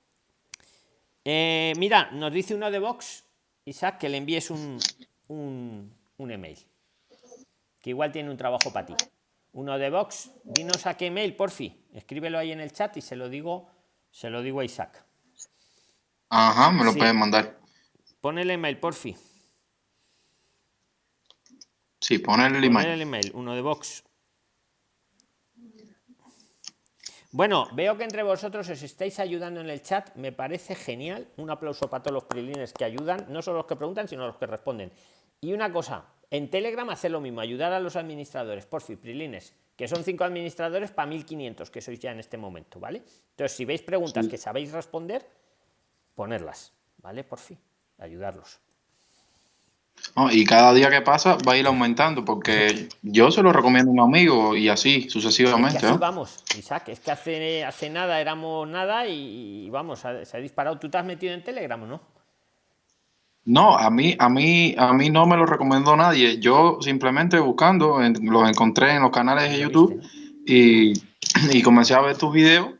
Eh, mira, nos dice uno de Vox Isaac, que le envíes un, un, email. Que igual tiene un trabajo para ti. Uno de Vox, dinos a qué email, porfi. Escríbelo ahí en el chat y se lo digo, se lo digo a Isaac. Ajá, me lo pueden mandar. Pon el email, porfi. Sí, pon el email. el email, uno de Vox. Bueno, veo que entre vosotros os estáis ayudando en el chat, me parece genial. Un aplauso para todos los prilines que ayudan, no solo los que preguntan, sino los que responden. Y una cosa, en Telegram hacer lo mismo, ayudar a los administradores, por fin, prilines, que son cinco administradores para 1500 que sois ya en este momento, ¿vale? Entonces, si veis preguntas que sabéis responder, ponerlas, ¿vale? Por fin, ayudarlos y cada día que pasa va a ir aumentando, porque yo se lo recomiendo a un amigo y así sucesivamente. Vamos, Isaac, es que hace, hace nada éramos nada y, vamos, se ha disparado. ¿Tú te has metido en Telegram o no? No, a mí, a mí, a mí no me lo recomendó nadie. Yo simplemente buscando, los encontré en los canales de YouTube y, y comencé a ver tus videos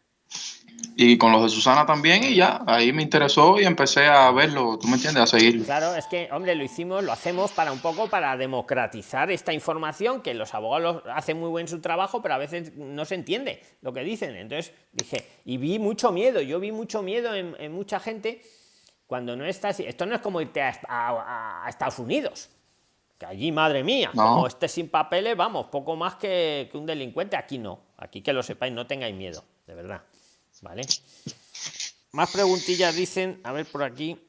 y con los de Susana también y ya, ahí me interesó y empecé a verlo, tú me entiendes, a seguirlo. Claro, es que, hombre, lo hicimos, lo hacemos para un poco para democratizar esta información, que los abogados hacen muy buen su trabajo, pero a veces no se entiende lo que dicen. Entonces dije, y vi mucho miedo, yo vi mucho miedo en, mucha gente cuando no estás, esto no es como irte a, Estados Unidos, que allí, madre mía, como estés sin papeles, vamos, poco más que, que un delincuente, aquí no, aquí que lo sepáis, no tengáis miedo, de verdad. ¿Vale? Más preguntillas dicen, a ver por aquí.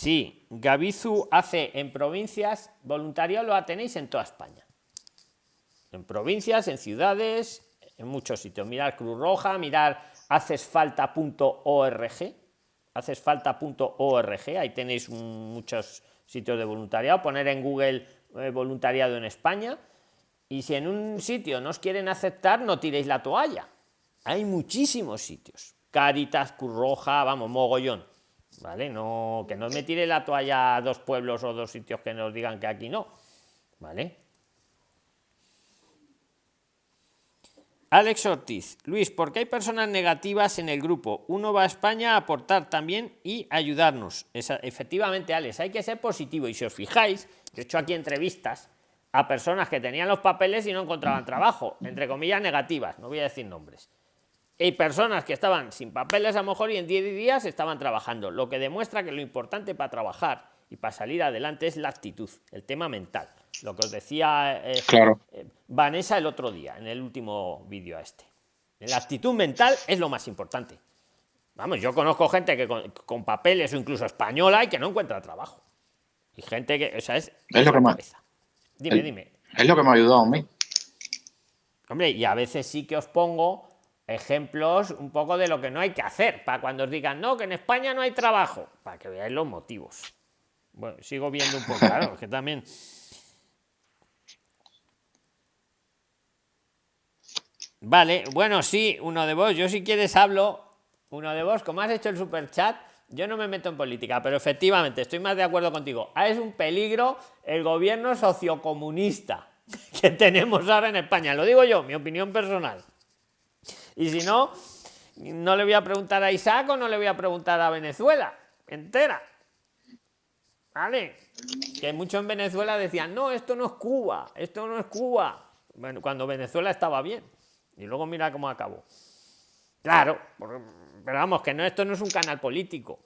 Sí, Gabizu hace en provincias, voluntariado lo tenéis en toda España. En provincias, en ciudades, en muchos sitios. Mirar Cruz Roja, mirar hacesfalta.org hacesfalta.org, ahí tenéis muchos sitios de voluntariado, poner en Google eh, voluntariado en España, y si en un sitio no os quieren aceptar, no tiréis la toalla. Hay muchísimos sitios. Caritas, Curroja, vamos, mogollón. ¿Vale? No, que no me tire la toalla a dos pueblos o dos sitios que nos digan que aquí no. ¿Vale? Alex Ortiz, Luis, ¿por qué hay personas negativas en el grupo? Uno va a España a aportar también y ayudarnos. efectivamente, Alex, hay que ser positivo. Y si os fijáis, he hecho aquí entrevistas a personas que tenían los papeles y no encontraban trabajo, entre comillas negativas, no voy a decir nombres. Hay personas que estaban sin papeles a lo mejor y en 10 días estaban trabajando, lo que demuestra que lo importante para trabajar y para salir adelante es la actitud, el tema mental. Lo que os decía eh, claro. eh, Vanessa el otro día, en el último vídeo a este. La actitud mental es lo más importante. Vamos, yo conozco gente que con, papeles o incluso española y que no encuentra trabajo. Y gente que, o sea, es, es lo que más. Dime, dime. Es lo que me ha ayudado a mí. Hombre, y a veces sí que os pongo ejemplos un poco de lo que no hay que hacer, para cuando os digan, no, que en España no hay trabajo, para que veáis los motivos. Bueno, sigo viendo un poco, claro, que también... Vale, bueno, sí, uno de vos, yo si quieres hablo, uno de vos, como has hecho el super chat, yo no me meto en política, pero efectivamente estoy más de acuerdo contigo. Ah, es un peligro el gobierno sociocomunista que tenemos ahora en España. Lo digo yo, mi opinión personal. Y si no, no le voy a preguntar a Isaac o no le voy a preguntar a Venezuela entera. ¿Vale? Que muchos en Venezuela decían, no, esto no es Cuba, esto no es Cuba. Bueno, cuando Venezuela estaba bien. Y luego mira cómo acabó. Claro, pero vamos, que no, esto no es un canal político.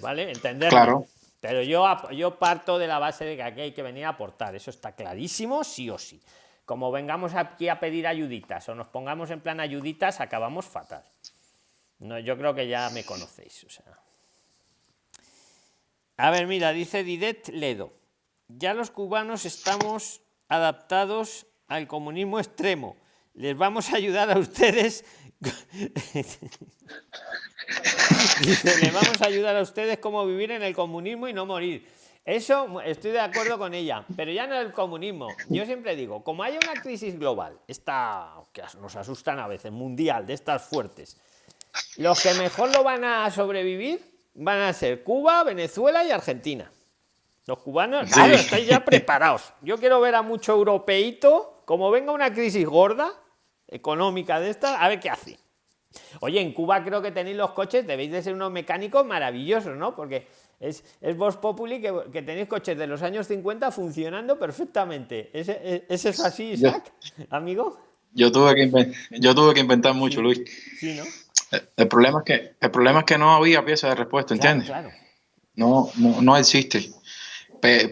¿vale? Entender. Claro. Pero yo, yo parto de la base de que aquí hay que venir a aportar. Eso está clarísimo, sí o sí como vengamos aquí a pedir ayuditas o nos pongamos en plan ayuditas, acabamos fatal. No, yo creo que ya me conocéis. A ver, mira, dice Didet Ledo. Ya los cubanos estamos adaptados al comunismo extremo. Les vamos a ayudar a ustedes. dice, les vamos a ayudar a ustedes cómo vivir en el comunismo y no morir. Eso estoy de acuerdo con ella, pero ya no el comunismo. Yo siempre digo, como haya una crisis global, esta que nos asustan a veces, mundial, de estas fuertes, los que mejor lo van a sobrevivir van a ser Cuba, Venezuela y Argentina. Los cubanos, claro, estáis ya preparados. Yo quiero ver a mucho europeíto, como venga una crisis gorda, económica de esta, a ver qué hace. Oye, en Cuba creo que tenéis los coches, debéis de ser unos mecánicos maravillosos, ¿no? Porque es, es Vox Populi que, tenéis coches de los años 50 funcionando perfectamente. ¿Ese, es así, Isaac, amigo? Yo tuve, que yo tuve que inventar mucho, Luis. Sí, ¿no? El, problema es que, el problema es que no había pieza de respuesta, ¿entiendes? Claro, No, no, existe.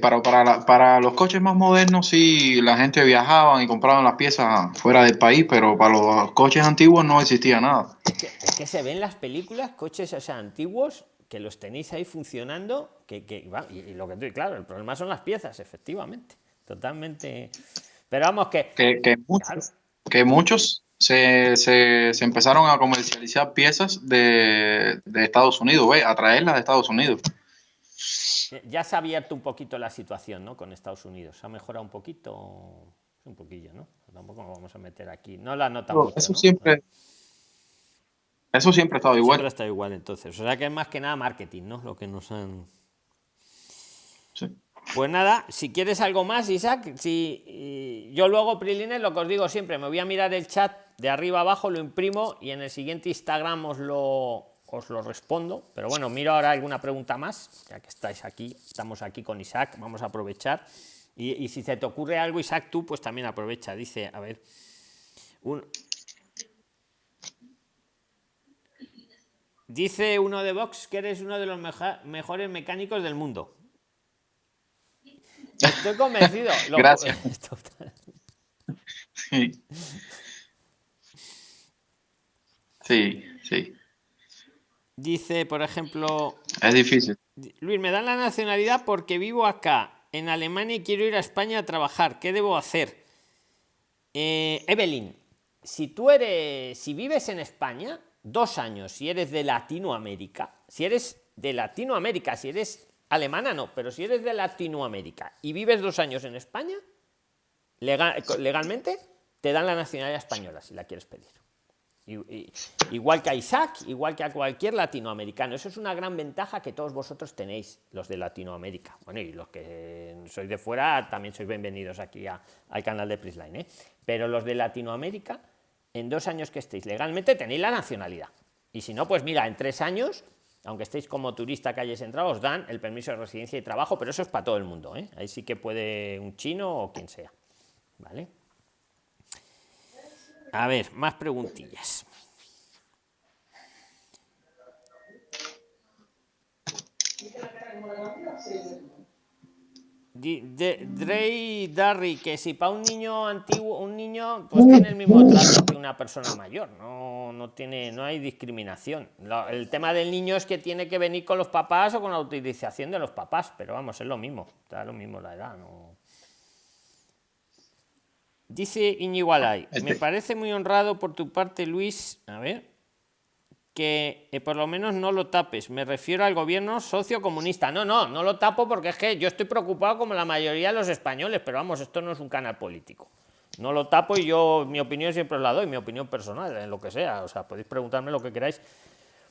Para, para, para, los coches más modernos sí la gente viajaba y compraban las piezas fuera del país, pero para los coches antiguos no existía nada. Es que, se ven las películas, coches o sea, antiguos, que los tenéis ahí funcionando, que, y, lo que estoy, claro, el problema son las piezas, efectivamente, totalmente. Pero vamos que... Que, muchos, que muchos se, se, se, empezaron a comercializar piezas de, de Estados Unidos, ¿ve? a traerlas de Estados Unidos. Ya se ha abierto un poquito la situación ¿no? con Estados Unidos, ha mejorado un poquito, un poquillo, ¿no? Tampoco nos vamos a meter aquí. No la nota Eso siempre... Eso siempre ha estado igual. Siempre ha estado igual, entonces. O sea que es más que nada marketing, ¿no? Lo que nos han. Sí. Pues nada, si quieres algo más, Isaac, si yo luego, Prilines, lo que os digo siempre, me voy a mirar el chat de arriba abajo, lo imprimo y en el siguiente Instagram os lo, os lo respondo. Pero bueno, miro ahora alguna pregunta más, ya que estáis aquí, estamos aquí con Isaac, vamos a aprovechar. Y, y si se te ocurre algo, Isaac, tú pues también aprovecha. Dice, a ver, un, Dice uno de Vox que eres uno de los mejores mecánicos del mundo. Estoy convencido. Gracias. sí. sí, Dice, por ejemplo. Es difícil. Luis, me dan la nacionalidad porque vivo acá, en Alemania, y quiero ir a España a trabajar. ¿Qué debo hacer? Eh, Evelyn, si tú eres. Si vives en España, dos años, si eres de Latinoamérica, si eres de Latinoamérica, si eres alemana no, pero si eres de Latinoamérica y vives dos años en España, legalmente te dan la nacionalidad española si la quieres pedir. igual que a Isaac, igual que a cualquier latinoamericano. Eso es una gran ventaja que todos vosotros tenéis, los de Latinoamérica. Bueno, y los que sois de fuera también sois bienvenidos aquí al canal de Prisline. ¿eh? Pero los de Latinoamérica en dos años que estéis legalmente tenéis la nacionalidad. Y si no, pues mira, en tres años, aunque estéis como turista que hayáis entrado, os dan el permiso de residencia y trabajo, pero eso es para todo el mundo. ¿eh? Ahí sí que puede un chino o quien sea. ¿Vale? A ver, más preguntillas. Drey Darry, que si para un niño antiguo, un niño, pues tiene el mismo trato que una persona mayor, no, no tiene, no hay discriminación. el tema del niño es que tiene que venir con los papás o con la utilización de los papás, pero vamos, es lo mismo, da lo mismo la edad, no. Dice Iñigualay, me parece muy honrado por tu parte, Luis. A ver, que eh, por lo menos no lo tapes. Me refiero al gobierno sociocomunista. No, no, no lo tapo porque es que yo estoy preocupado como la mayoría de los españoles, pero vamos, esto no es un canal político. No lo tapo y yo mi opinión siempre la doy, mi opinión personal, en lo que sea. O sea, podéis preguntarme lo que queráis.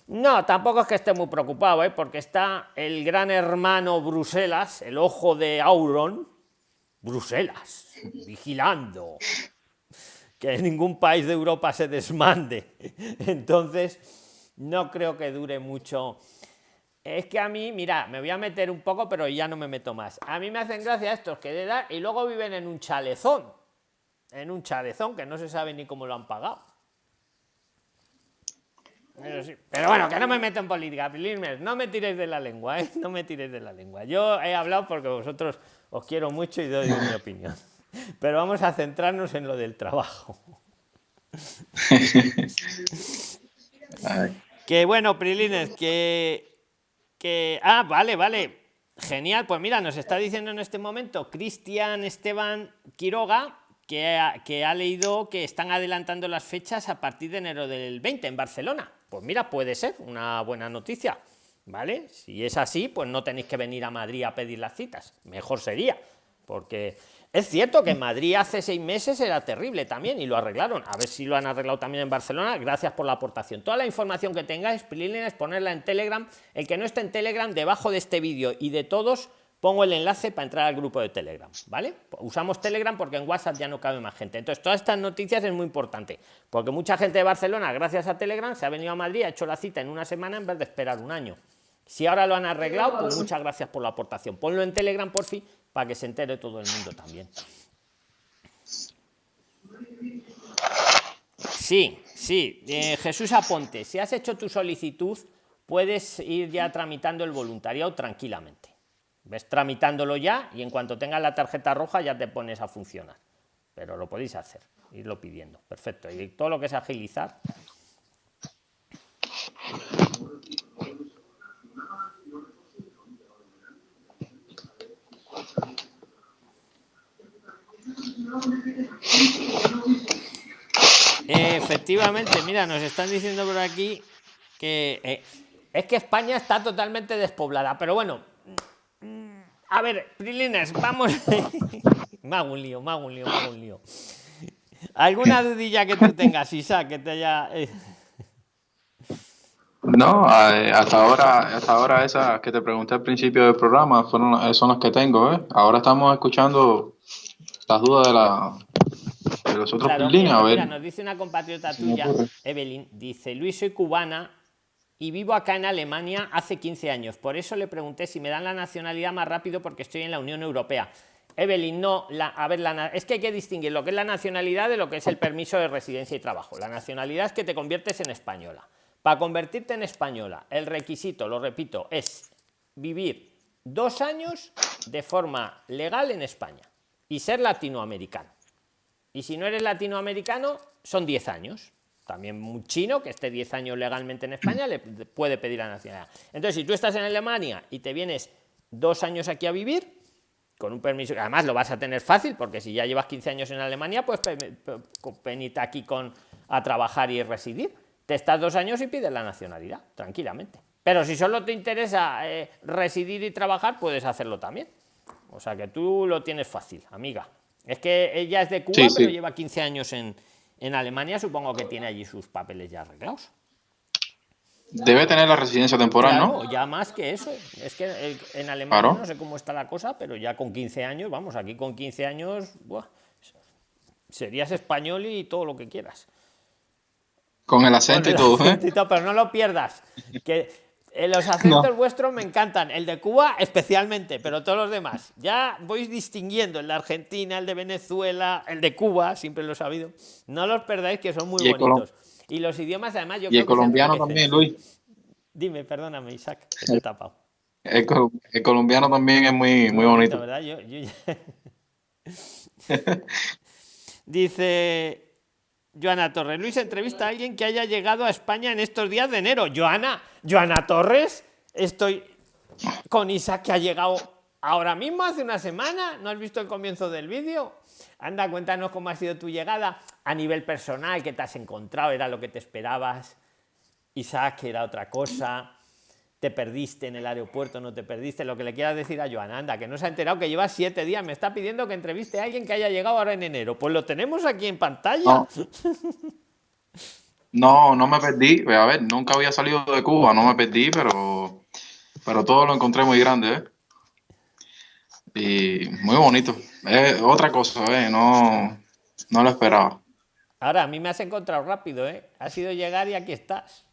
No, tampoco es que esté muy preocupado, ¿eh? porque está el gran hermano Bruselas, el ojo de Auron, Bruselas, vigilando que ningún país de Europa se desmande. Entonces, no creo que dure mucho. Es que a mí, mira, me voy a meter un poco, pero ya no me meto más. A mí me hacen gracia estos que de edad y luego viven en un chalezón. En un chalezón que no se sabe ni cómo lo han pagado. Pero, bueno, que no me meto en política, no me tiréis de la lengua, ¿eh? no me tiréis de la lengua. Yo he hablado porque vosotros os quiero mucho y doy mi opinión. Pero vamos a centrarnos en lo del trabajo. Que bueno, Prilines, que, que... Ah, vale, vale. Genial, pues mira, nos está diciendo en este momento Cristian Esteban Quiroga que ha, que ha leído que están adelantando las fechas a partir de enero del 20 en Barcelona. Pues mira, puede ser una buena noticia, ¿vale? Si es así, pues no tenéis que venir a Madrid a pedir las citas. Mejor sería, porque es cierto que en Madrid hace seis meses era terrible también y lo arreglaron. A ver si lo han arreglado también en Barcelona. Gracias por la aportación. Toda la información que tengáis, es ponerla en Telegram. El que no esté en Telegram, debajo de este vídeo y de todos, pongo el enlace para entrar al grupo de Telegram. ¿Vale? Usamos Telegram porque en WhatsApp ya no cabe más gente. Entonces, todas estas noticias es muy importante porque mucha gente de Barcelona, gracias a Telegram, se ha venido a Madrid, ha hecho la cita en una semana en vez de esperar un año. Si ahora lo han arreglado, pues muchas gracias por la aportación. Ponlo en Telegram por fin para que se entere todo el mundo también. Sí, sí, eh, Jesús Aponte, si has hecho tu solicitud, puedes ir ya tramitando el voluntariado tranquilamente. Ves tramitándolo ya y en cuanto tengas la tarjeta roja ya te pones a funcionar. Pero lo podéis hacer, irlo pidiendo. Perfecto. Y todo lo que es agilizar. Efectivamente, mira, nos están diciendo por aquí que eh, es que España está totalmente despoblada, pero bueno, mm, a ver, Prilines, vamos. me hago un lío, me hago un lío, me hago un lío. ¿Alguna dudilla que tú tengas, Isa, que te haya. Eh? No, eh, hasta ahora, hasta ahora esas que te pregunté al principio del programa fueron, son las que tengo, ¿eh? Ahora estamos escuchando las dudas de, la, de los otros claro, mira, nos dice una compatriota tuya, Evelyn, dice, Luis, soy cubana y vivo acá en Alemania hace 15 años. Por eso le pregunté si me dan la nacionalidad más rápido porque estoy en la Unión Europea. Evelyn, no, la, a ver, la, es que hay que distinguir lo que es la nacionalidad de lo que es el permiso de residencia y trabajo. La nacionalidad es que te conviertes en española. Para convertirte en española, el requisito, lo repito, es vivir dos años de forma legal en España y ser latinoamericano. Y si no eres latinoamericano, son 10 años. También un chino que esté 10 años legalmente en España le puede pedir la nacionalidad. Entonces, si tú estás en Alemania y te vienes dos años aquí a vivir, con un permiso, además lo vas a tener fácil, porque si ya llevas 15 años en Alemania, pues venite aquí con, a trabajar y residir. Te estás dos años y pides la nacionalidad, tranquilamente. Pero si solo te interesa eh, residir y trabajar, puedes hacerlo también. O sea que tú lo tienes fácil, amiga. Es que ella es de Cuba, pero lleva 15 años en, Alemania, supongo que tiene allí sus papeles ya arreglados. Debe tener la residencia temporal, ¿no? Ya más que eso. Es que en Alemania no sé cómo está la cosa, pero ya con 15 años, vamos, aquí con 15 años, serías español y todo lo que quieras. Con el acento y todo, ¿eh? pero no lo pierdas. Que los acentos vuestros me encantan, el de Cuba especialmente, pero todos los demás. Ya voy distinguiendo el de Argentina, el de Venezuela, el de Cuba, siempre lo he sabido. No los perdáis, que son muy bonitos. Y los idiomas, además, yo y el colombiano también, Luis. Dime, perdóname, Isaac, que te he tapado. El, colombiano también es muy, muy bonito. ¿verdad? Yo, Dice Joana Torres, Luis entrevista a alguien que haya llegado a España en estos días de enero. Joana, Joana Torres, estoy con Isaac que ha llegado ahora mismo, hace una semana. ¿No has visto el comienzo del vídeo? Anda, cuéntanos cómo ha sido tu llegada a nivel personal, qué te has encontrado, era lo que te esperabas. Isaac era otra cosa te perdiste en el aeropuerto, no te perdiste, lo que le quieras decir a Joan, anda, que no se ha enterado que lleva siete días, me está pidiendo que entreviste a alguien que haya llegado ahora en enero. Pues lo tenemos aquí en pantalla. No, no, me perdí. A ver, nunca había salido de Cuba, no me perdí, pero, pero todo lo encontré muy grande, ¿eh? Y muy bonito. Es otra cosa, ¿eh? No, no lo esperaba. Ahora, a mí me has encontrado rápido, ¿eh? Ha sido llegar y aquí estás.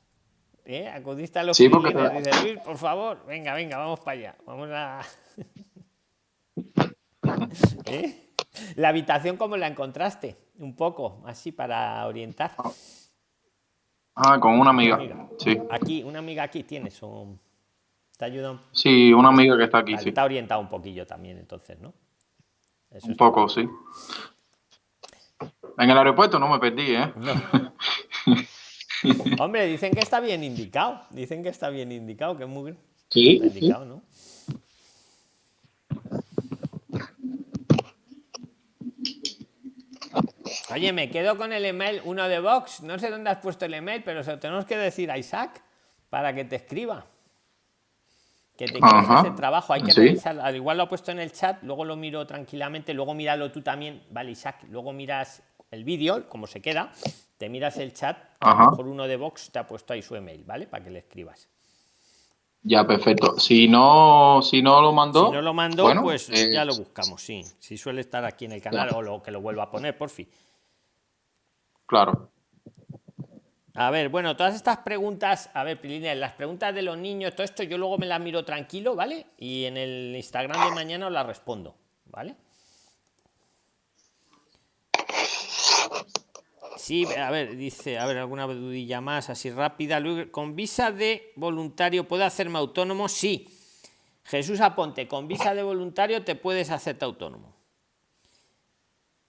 ¿Eh? Acudiste a los sí, por favor, venga, venga, vamos para allá. Vamos a. ¿Eh? La habitación, ¿cómo la encontraste? Un poco, así para orientar. Ah, con una amiga. Sí. Aquí, una amiga aquí tienes. Un... ¿Te ayuda? Sí, una amiga que está aquí. sí. Está orientado un poquillo también, entonces, ¿no? un poco, sí. En el aeropuerto no me perdí, ¿eh? No. Hombre, dicen que está bien indicado. Dicen que está bien indicado, que es muy sí, indicado, ¿no? Oye, me quedo con el email, uno de Vox. No sé dónde has puesto el email, pero se lo tenemos que decir a Isaac para que te escriba. Que te quieres ese trabajo. Hay que revisar. Al igual lo ha puesto en el chat, luego lo miro tranquilamente, luego míralo tú también. Vale, Isaac, luego miras el vídeo, cómo se queda te miras el chat, por uno de Vox te ha puesto ahí su email, ¿vale? Para que le escribas. Ya, perfecto. Si no, si no lo mandó. Si no lo mandó, pues ya lo buscamos, sí. Si suele estar aquí en el canal o lo que lo vuelva a poner, por fin. Claro. A ver, bueno, todas estas preguntas, a ver, Pilina, las preguntas de los niños, todo esto yo luego me las miro tranquilo, ¿vale? Y en el Instagram de mañana os las respondo, ¿vale? Sí, a ver, dice, a ver, alguna dudilla más, así rápida. ¿Con visa de voluntario puedo hacerme autónomo? Sí. Jesús Aponte, con visa de voluntario te puedes hacerte autónomo.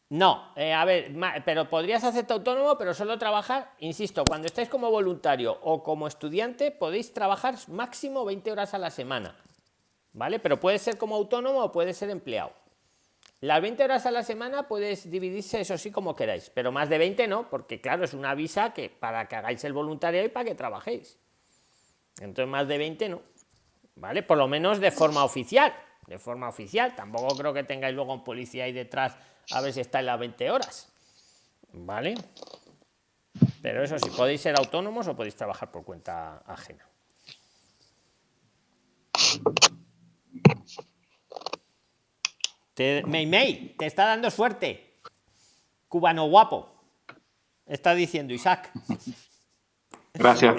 No, eh, a ver, pero podrías hacerte autónomo, pero solo trabajar, insisto, cuando estáis como voluntario o como estudiante, podéis trabajar máximo 20 horas a la semana. ¿Vale? Pero puede ser como autónomo o puede ser empleado. Las 20 horas a la semana puedes dividirse, eso sí, como queráis, pero más de 20 no, porque claro, es una visa que para que hagáis el voluntariado y para que trabajéis. Entonces, más de 20 no. ¿Vale? Por lo menos de forma oficial. De forma oficial. Tampoco creo que tengáis luego un policía ahí detrás a ver si está en las 20 horas. ¿Vale? Pero eso sí, podéis ser autónomos o podéis trabajar por cuenta ajena. Te, te está dando suerte. Cubano guapo. Está diciendo Isaac. Gracias.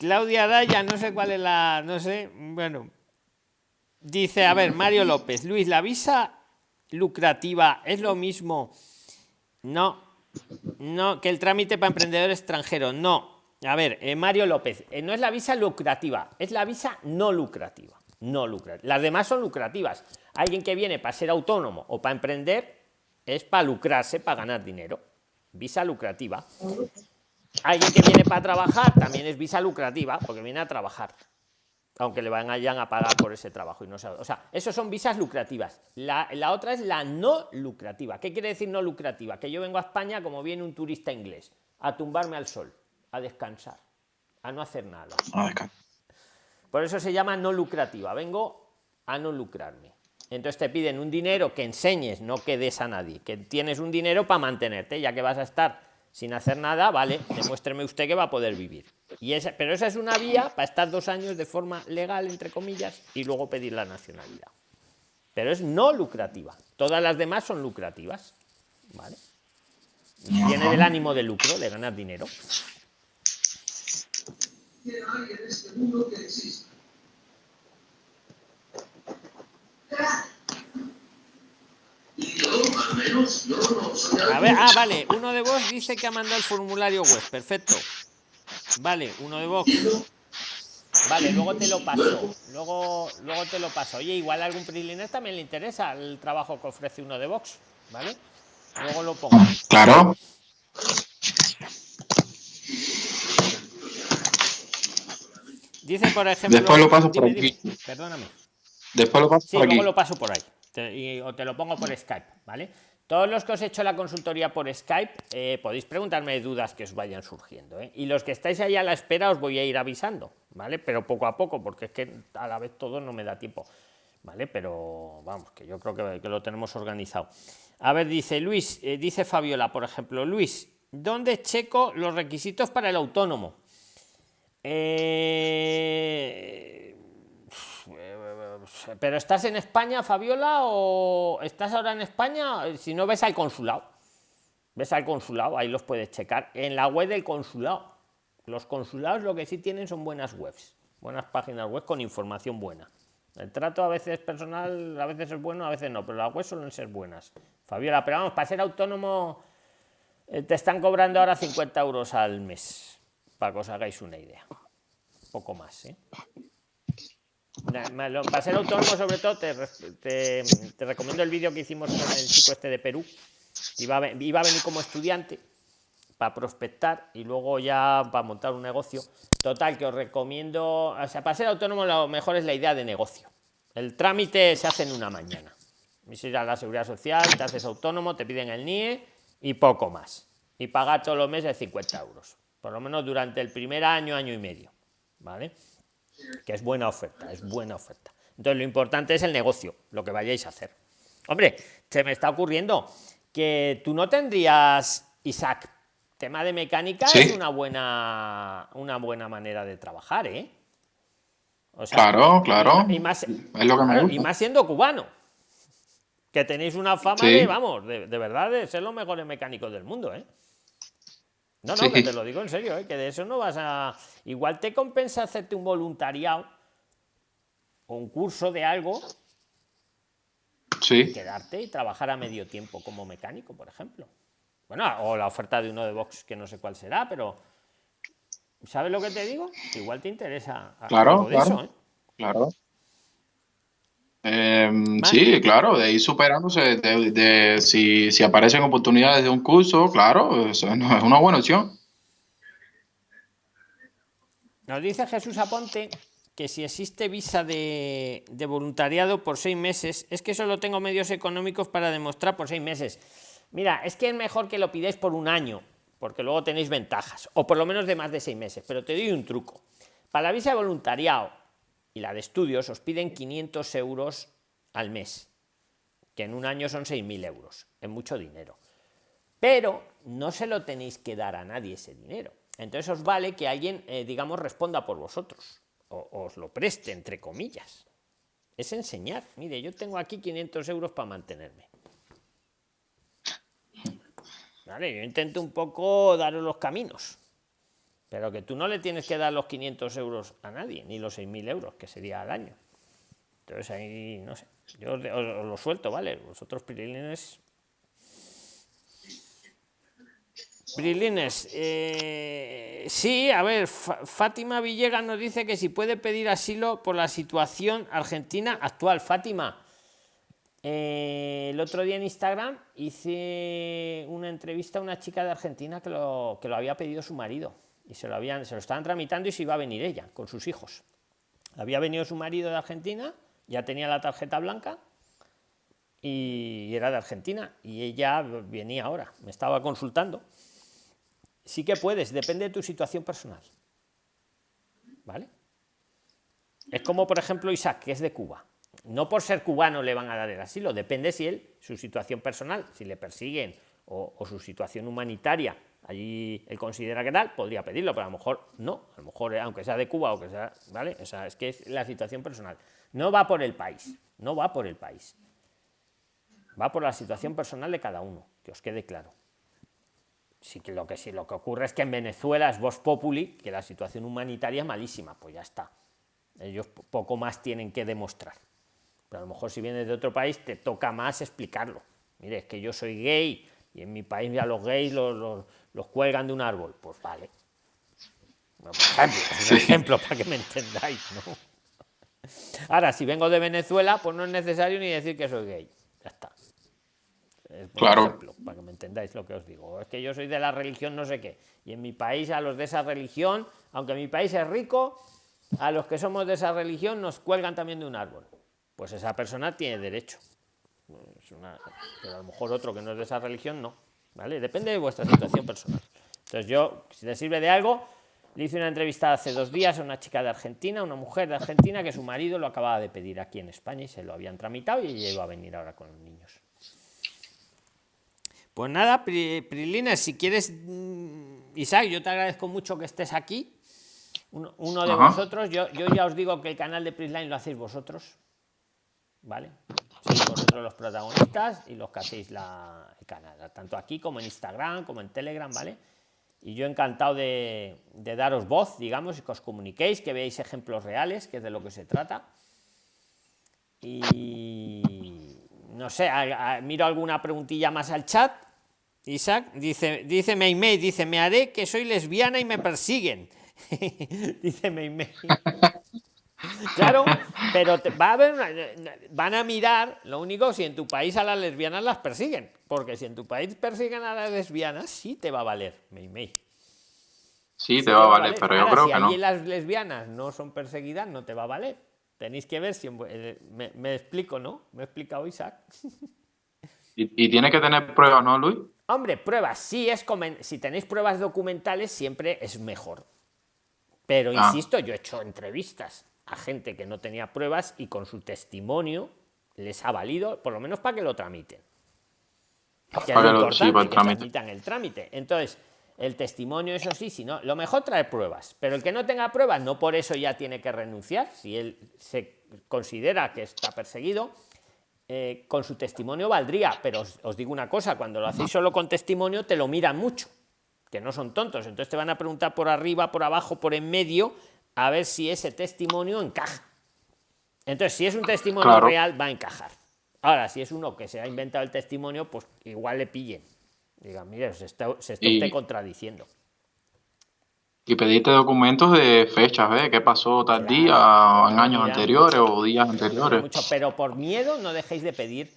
Claudia Daya, no sé cuál es la. No sé. Bueno. Dice, a ver, Mario López. Luis, la visa lucrativa es lo mismo. No. No, que el trámite para emprendedor extranjero. No. A ver, eh, Mario López, eh, no es la visa lucrativa, es la visa no lucrativa. No lucrativa. Las demás son lucrativas. Alguien que viene para ser autónomo o para emprender es para lucrarse, para ganar dinero. Visa lucrativa. Alguien que viene para trabajar también es visa lucrativa porque viene a trabajar. Aunque le vayan a pagar por ese trabajo. y no O sea, esos son visas lucrativas. La, la otra es la no lucrativa. ¿Qué quiere decir no lucrativa? Que yo vengo a España como viene un turista inglés a tumbarme al sol a descansar, a no hacer nada. Por eso se llama no lucrativa. Vengo a no lucrarme. Entonces te piden un dinero que enseñes, no que des a nadie, que tienes un dinero para mantenerte, ya que vas a estar sin hacer nada, vale, demuéstreme usted que va a poder vivir. Y esa, pero esa es una vía para estar dos años de forma legal, entre comillas, y luego pedir la nacionalidad. Pero es no lucrativa. Todas las demás son lucrativas. ¿Vale? Tiene el ánimo de lucro, de ganar dinero hay en este mundo que exista. A ver, ah, vale. Uno de vos dice que ha mandado el formulario web. Perfecto. Vale, uno de Vox. Vale, luego te lo paso. Luego, luego te lo paso. Oye, igual a algún PRIXLINER también le interesa el trabajo que ofrece uno de Vox. ¿Vale? Luego lo pongo. Claro. Dice, por ejemplo. Después lo paso por aquí. dime. Perdóname. Después lo paso Sí, por aquí. luego lo paso por ahí. Te- y- o te lo pongo por Skype, ¿vale? Todos los que os he hecho la consultoría por Skype, eh, podéis preguntarme dudas que os vayan surgiendo. ¿eh? Y los que estáis ahí a la espera, os voy a ir avisando, ¿vale? Pero poco a poco, porque es que a la vez todo no me da tiempo, ¿vale? Pero vamos, que yo creo que, que lo tenemos organizado. A ver, dice Luis, eh, dice Fabiola, por ejemplo, Luis, ¿dónde checo los requisitos para el autónomo? Eh, pero estás en España, Fabiola, o estás ahora en España? Si no ves al consulado. Ves al consulado, ahí los puedes checar. En la web del consulado. Los consulados lo que sí tienen son buenas webs, buenas páginas web con información buena. El trato a veces personal, a veces es bueno, a veces no, pero las webs suelen ser buenas. Fabiola, pero vamos, para ser autónomo eh, te están cobrando ahora 50 euros al mes, para que os hagáis una idea. Poco más, ¿eh? Para ser autónomo, sobre todo, te, te- recomiendo el vídeo que hicimos con el chico este de Perú. Iba a, iba a venir como estudiante para prospectar y luego ya para montar un negocio. Total, que os recomiendo, o sea, para ser autónomo lo mejor es la idea de negocio. El trámite se hace en una mañana. Ir a la seguridad social, te haces autónomo, te piden el NIE y poco más. Y pagar todos los meses 50 euros. Por lo menos durante el primer año, año y medio. ¿Vale? que es buena oferta, es buena oferta. Entonces, lo importante es el negocio, lo que vayáis a hacer. Hombre, se me está ocurriendo que tú no tendrías, Isaac, tema de mecánica Sí. es una buena, una buena manera de trabajar, ¿eh? O sea, Claro, claro. Y, más, Es lo que me gusta. y más siendo cubano. Que tenéis una fama Sí. de, vamos, de, de verdad, de ser los mejores mecánicos del mundo, ¿eh? No, no, Sí. que te lo digo en serio, ¿eh? que de eso no vas a. Igual te compensa hacerte un voluntariado o un curso de algo, Sí. quedarte y trabajar a medio tiempo como mecánico, por ejemplo. Bueno, o la oferta de uno de Vox, que no sé cuál será, pero. ¿Sabes lo que te digo? Igual te interesa Claro, algo de claro. eso, ¿eh? Claro. Em, sí, claro, de ir superándose, de, de- si, si aparecen oportunidades de un curso, claro, eso es es una buena opción. Nos dice Jesús Aponte que si existe visa de, de voluntariado por seis meses, es que solo tengo medios económicos para demostrar por seis meses. Mira, es que es mejor que lo pidáis por un año, porque luego tenéis ventajas, o por lo menos de más de seis meses. Pero te doy un truco. Para la visa de voluntariado y la de estudios os piden 500 euros al mes, que en un año son 6.000 euros. Es mucho dinero pero no se lo tenéis que dar a nadie ese dinero. Entonces os vale que alguien, eh, digamos, responda por vosotros, o os lo preste, entre comillas. Es enseñar. Mire, yo tengo aquí 500 euros para mantenerme. Vale, yo intento un poco daros los caminos, pero que tú no le tienes que dar los 500 euros a nadie, ni los 6.000 euros, que sería al año. Entonces ahí, no sé, yo os, lo suelto, ¿vale? Vosotros, pirilines, Brilines, eh, sí, a ver, Fátima Villegas nos dice que si puede pedir asilo por la situación argentina actual. Fátima, eh, el otro día en Instagram hice una entrevista a una chica de Argentina que lo, que lo había pedido su marido y se lo, habían, se lo estaban tramitando y se iba a venir ella con sus hijos. Había venido su marido de Argentina, ya tenía la tarjeta blanca y era de Argentina y ella venía ahora, me estaba consultando. Sí que puedes, depende de tu situación personal. ¿Vale? Es como, por ejemplo, Isaac, que es de Cuba. No por ser cubano le van a dar el asilo, depende si él, su situación personal, si le persiguen o, o su situación humanitaria, allí él considera que tal, podría pedirlo, pero a lo mejor no, a lo mejor, eh, aunque sea de Cuba o que sea, ¿vale? O sea, es que es la situación personal. No va por el país, no va por el país. Va por la situación personal de cada uno, que os quede claro. Sí que lo que lo que ocurre es que en Venezuela es Vox Populi, que la situación humanitaria es malísima, pues ya está. Ellos po- poco más tienen que demostrar. Pero a lo mejor si vienes de otro país te toca más explicarlo. Mire, es que yo soy gay y en mi país ya los gays los- los cuelgan de un árbol. Pues vale. es un ejemplo para que me entendáis, ¿no? Ahora, si vengo de Venezuela, pues no es necesario ni decir que soy gay. Ya está. claro. para que me entendáis lo que os digo. Es que yo soy de la religión no sé qué. Y en mi país, a los de esa religión, aunque mi país es rico, a los que somos de esa religión nos cuelgan también de un árbol. Pues esa persona tiene derecho. pero a lo mejor otro que no es de esa religión no. ¿Vale? Depende de vuestra situación personal. Entonces yo, si te sirve de algo, le hice una entrevista hace dos días a una chica de Argentina, una mujer de Argentina, que su marido lo acababa de pedir aquí en España y se lo habían tramitado y ella iba a venir ahora con los niños. Pues nada, Prilina, si quieres, mm, Isaac, yo te agradezco mucho que estés aquí. Uno, de vosotros, yo, yo, ya os digo que el canal de Prisline lo hacéis vosotros. ¿Vale? Sois vosotros los protagonistas y los que hacéis la, canal, tanto aquí como en Instagram, como en Telegram, ¿vale? Y yo encantado de, daros voz, digamos, y que os comuniquéis, que veáis ejemplos reales, que es de lo que se trata. Y no sé, miro alguna preguntilla más al chat. Isaac dice, dice Meimei, dice, me haré que soy lesbiana y me persiguen. dice Meimei. Claro, pero va a haber van a mirar, lo único, si en tu país a las lesbianas las persiguen, porque si en tu país persiguen a las lesbianas, sí te va a valer, Meimei. Sí, te va a valer, pero yo creo que no. Si las lesbianas no son perseguidas, no te va a valer. Tenéis que ver si... Eh, me, explico, ¿no? Me he explicado Isaac. ¿Y, tiene que tener pruebas, no, Luis? Hombre, pruebas, sí es... Si tenéis pruebas documentales, siempre es mejor. Pero, ah. insisto, yo he hecho entrevistas a gente que no tenía pruebas y con su testimonio les ha valido, por lo menos para que lo tramiten. Que es lo sí, que tramitan el trámite. Entonces, el testimonio, eso sí, si no, lo mejor trae pruebas, pero el que no tenga pruebas, no por eso ya tiene que renunciar. Si él se considera que está perseguido, eh, con su testimonio valdría. Pero os, os, digo una cosa: cuando lo hacéis solo con testimonio, te lo miran mucho, que no son tontos. Entonces te van a preguntar por arriba, por abajo, por en medio, a ver si ese testimonio encaja. Entonces, si es un testimonio real, va a encajar. Ahora, si es uno que se ha inventado el testimonio, pues igual le pillen. Digan, mire, se está, se usted contradiciendo. Y pediste documentos de fechas, ¿eh? ¿Qué pasó tal día, en años anteriores o días anteriores? Mucho, pero por miedo no dejéis de pedir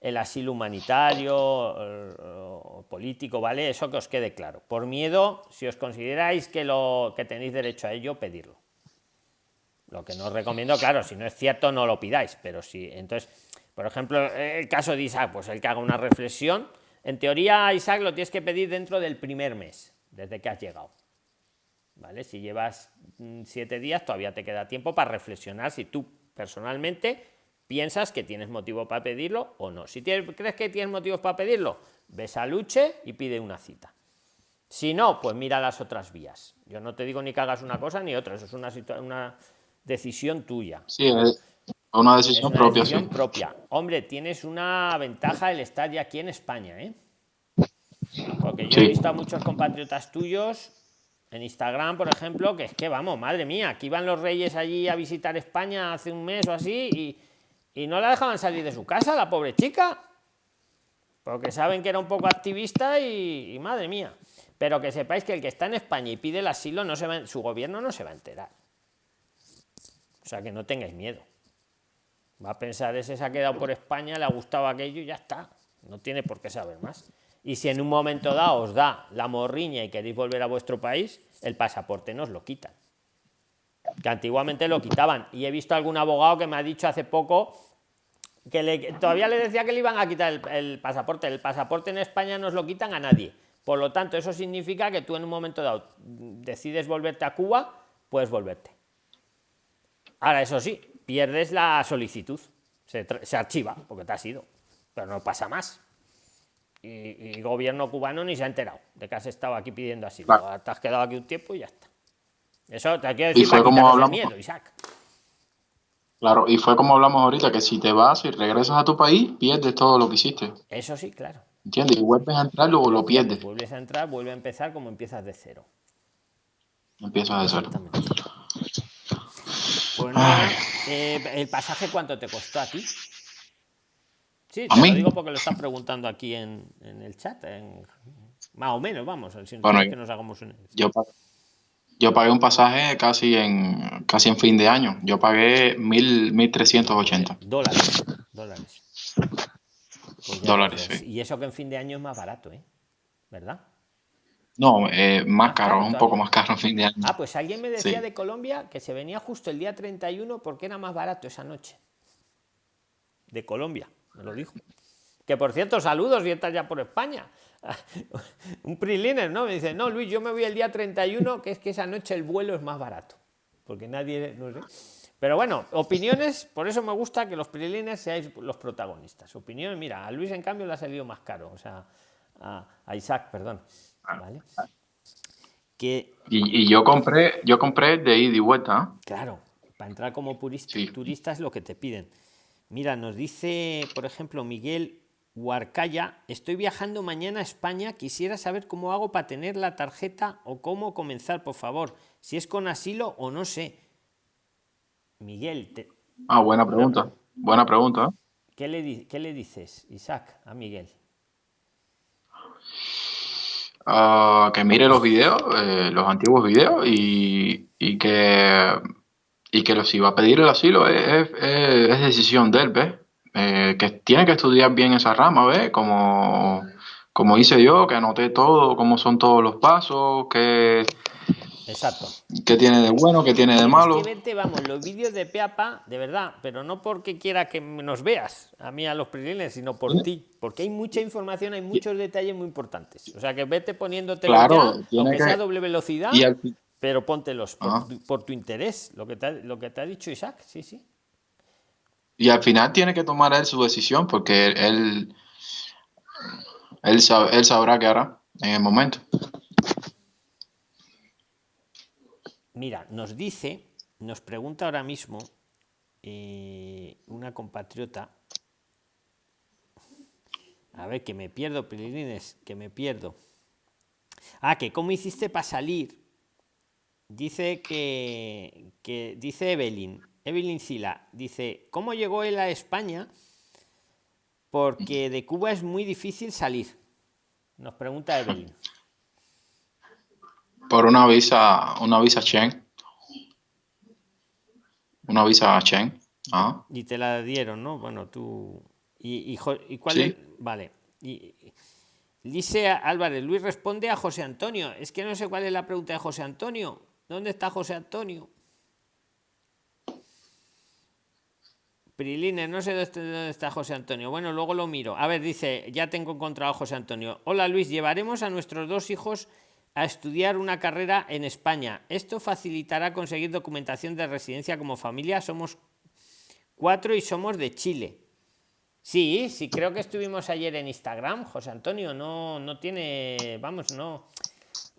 el asilo humanitario o político, ¿vale? Eso que os quede claro. Por miedo, si os consideráis que, lo, que tenéis derecho a ello, pedirlo. Lo que no os recomiendo, claro, si no es cierto, no lo pidáis, pero si, entonces, por ejemplo, el caso de Isaac, pues el que haga una reflexión, en teoría, Isaac, lo tienes que pedir dentro del primer mes, desde que has llegado. ¿Vale? Si llevas mm, siete días, todavía te queda tiempo para reflexionar si tú personalmente piensas que tienes motivo para pedirlo o no. Si crees que tienes motivos para pedirlo, ves a Luche y pide una cita. Si no, pues mira las otras vías. Yo no te digo ni que hagas una cosa ni otra, eso es una, una decisión tuya. Sí, es una decisión propia. propia. Hombre, tienes una ventaja el estar ya aquí en España, ¿eh? Porque yo he visto a muchos compatriotas tuyos en Instagram, por ejemplo, que es que vamos, madre mía, aquí van los reyes allí a visitar España hace un mes o así y y no la dejaban salir de su casa, la pobre chica. Porque saben que era un poco activista y, madre mía. Pero que sepáis que el que está en España y pide el asilo, no se va, su gobierno no se va a enterar. O sea que no tengáis miedo. Va a pensar, ese se ha quedado por España, le ha gustado aquello y ya está. No tiene por qué saber más. Y si en un momento dado os da la morriña y queréis volver a vuestro país, el pasaporte nos lo quitan. Que antiguamente lo quitaban. Y he visto algún abogado que me ha dicho hace poco que todavía le decía que le iban a quitar el, pasaporte. El pasaporte en España no os lo quitan a nadie. Por lo tanto, eso significa que tú en un momento dado decides volverte a Cuba, puedes volverte. Ahora, eso sí, pierdes la solicitud. Se, archiva, porque te has ido. Pero no pasa más. Y, el gobierno cubano ni se ha enterado de que has estado aquí pidiendo asilo. Te has quedado aquí un tiempo y ya está. Eso te quiero decir para como miedo, Isaac. Claro, y fue como hablamos ahorita, que si te vas y regresas a tu país, pierdes todo lo que hiciste. Eso sí, claro. ¿Entiendes? Y vuelves a entrar, luego lo pierdes. Vuelves a entrar, vuelve a empezar como empiezas de cero. Empiezas de cero. Pues nada, eh, ¿el pasaje cuánto te costó a ti? Sí, te lo digo porque lo están preguntando aquí en, el chat. más o menos, vamos, bueno, que nos hagamos un... yo, yo pagué un pasaje casi en casi en fin de año. Yo pagué mil, mil trescientos ochenta. Dólares. Dólares. Pues Dólares, ves. sí. Y eso que en fin de año es más barato, ¿eh? ¿Verdad? No, eh, más caro, caro un poco más caro en fin de año. Ah, pues alguien me decía Sí. de Colombia que se venía justo el día 31 porque era más barato esa noche. De Colombia, me lo dijo. Que por cierto, saludos y estás ya por España. Un priliner, ¿no? Me dice, no, Luis, yo me voy el día 31, que es que esa noche el vuelo es más barato. Porque nadie, no sé. Pero bueno, opiniones, por eso me gusta que los prilines seáis los protagonistas. Opiniones, mira, a Luis en cambio le ha salido más caro, o sea, a, Isaac, perdón. ¿Vale? Que Y, y yo compré, yo compré de ida y vuelta. Claro, para entrar como purista, Sí. turista es lo que te piden. Mira, nos dice, por ejemplo, Miguel Huarcaya, estoy viajando mañana a España, quisiera saber cómo hago para tener la tarjeta o cómo comenzar, por favor, si es con asilo o no sé. Miguel, te- Ah, buena pregunta. Buena pregunta. ¿eh? ¿qué, le, qué le dices, Isaac, a Miguel? Ah, que mire los videos, eh, los antiguos videos y, y que y que lo- si va a pedir el asilo es- es decisión de él, ¿ves? Eh, que tiene que estudiar bien esa rama, ¿ves? Como, como hice yo, que anoté todo, cómo son todos los pasos, qué, Exacto. qué tiene de bueno, qué tiene de malo. que verte, vamos, los vídeos de Peapa, de verdad, pero no porque quiera que nos veas, a mí a los prilines, sino por ti, porque hay mucha información, hay muchos detalles muy importantes. O sea, que vete poniéndote Claro, ya, tiene aunque que- sea a doble velocidad, Y al fin- pero póntelos por, tu, por tu interés, lo que, te ha, lo que te ha dicho Isaac, sí, sí. Y al final tiene que tomar él su decisión porque él, él, sabe- él sabrá qué hará en el momento. Mira, nos dice, nos pregunta ahora mismo eh, una compatriota. A ver, que me pierdo, Prilines, que me pierdo. Ah, que cómo hiciste para salir. Dice que, que dice Evelyn, Evelyn Sila, dice, ¿cómo llegó él a España? Porque de Cuba es muy difícil salir. Nos pregunta Evelyn. Por una visa, una visa Schengen. Una visa Schengen. Ajá. Y te la dieron, ¿no? Bueno, tú. ¿Y, y, Jo- y cuál Sí. es? Vale. Y, dice Álvarez, Luis responde a José Antonio. Es que no sé cuál es la pregunta de José Antonio. ¿Dónde está José Antonio? Prilines, no sé dónde está- dónde está José Antonio. Bueno, luego lo miro. A ver, dice, ya tengo encontrado a José Antonio. Hola Luis, llevaremos a nuestros dos hijos a estudiar una carrera en España. Esto facilitará conseguir documentación de residencia como familia. Somos cuatro y somos de Chile. Sí, sí, creo que estuvimos ayer en Instagram, José Antonio. No, no tiene, vamos, no.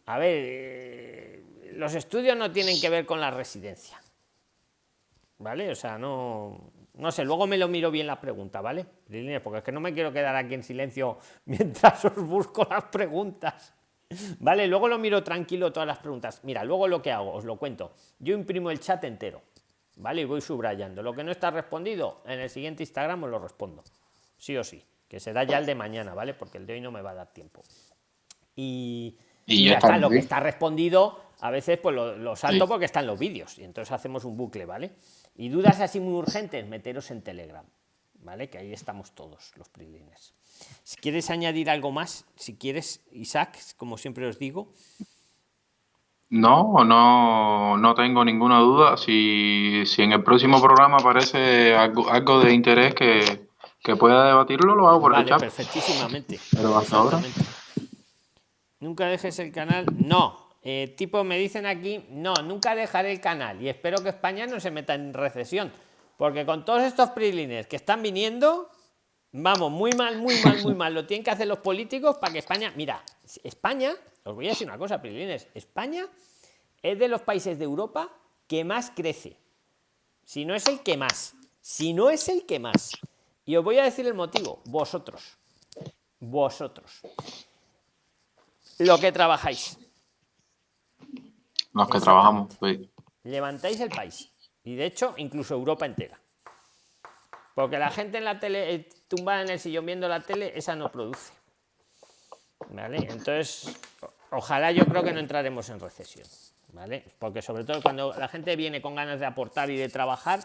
A ver, eh, los estudios no tienen que ver con la residencia. ¿Vale? O sea, no. No sé, luego me lo miro bien la pregunta, ¿vale? Porque es que no me quiero quedar aquí en silencio mientras os busco las preguntas. Vale, luego lo miro tranquilo todas las preguntas. Mira, luego lo que hago, os lo cuento. Yo imprimo el chat entero, ¿vale? Y voy subrayando. Lo que no está respondido, en el siguiente Instagram os lo respondo. Sí o sí. Que será ya el de mañana, ¿vale? Porque el de hoy no me va a dar tiempo. Y, Y y ya está, lo que está respondido, a veces pues lo, lo salto Sí. porque están los vídeos. Y entonces hacemos un bucle, ¿vale? Y dudas así muy urgentes, meteros en Telegram, ¿vale? Que ahí estamos todos, los prilines. Si quieres añadir algo más, si quieres, Isaac, como siempre os digo, No, no, no tengo ninguna duda. Si, si en el próximo programa aparece algo, algo de interés que, que pueda debatirlo, lo hago por el chat. perfectísimamente. Pero hasta ahora. Nunca dejes el canal. No. Eh, tipo, me dicen aquí, no, nunca dejaré el canal. Y espero que España no se meta en recesión. Porque con todos estos prilines que están viniendo, vamos, muy mal, muy mal, muy mal. Lo tienen que hacer los políticos para que España. Mira, España, os voy a decir una cosa, prilines. España es de los países de Europa que más crece. Si no es el que más. Si no es el que más. Y os voy a decir el motivo. Vosotros. Vosotros. Lo que trabajáis. Los que trabajamos. sí. Levantáis el país. Y de hecho, incluso Europa entera. Porque la gente en la tele, eh, tumbada en el sillón viendo la tele, esa no produce. ¿Vale? Entonces, ojalá yo creo que no entraremos en recesión. ¿vale? Porque sobre todo cuando la gente viene con ganas de aportar y de trabajar,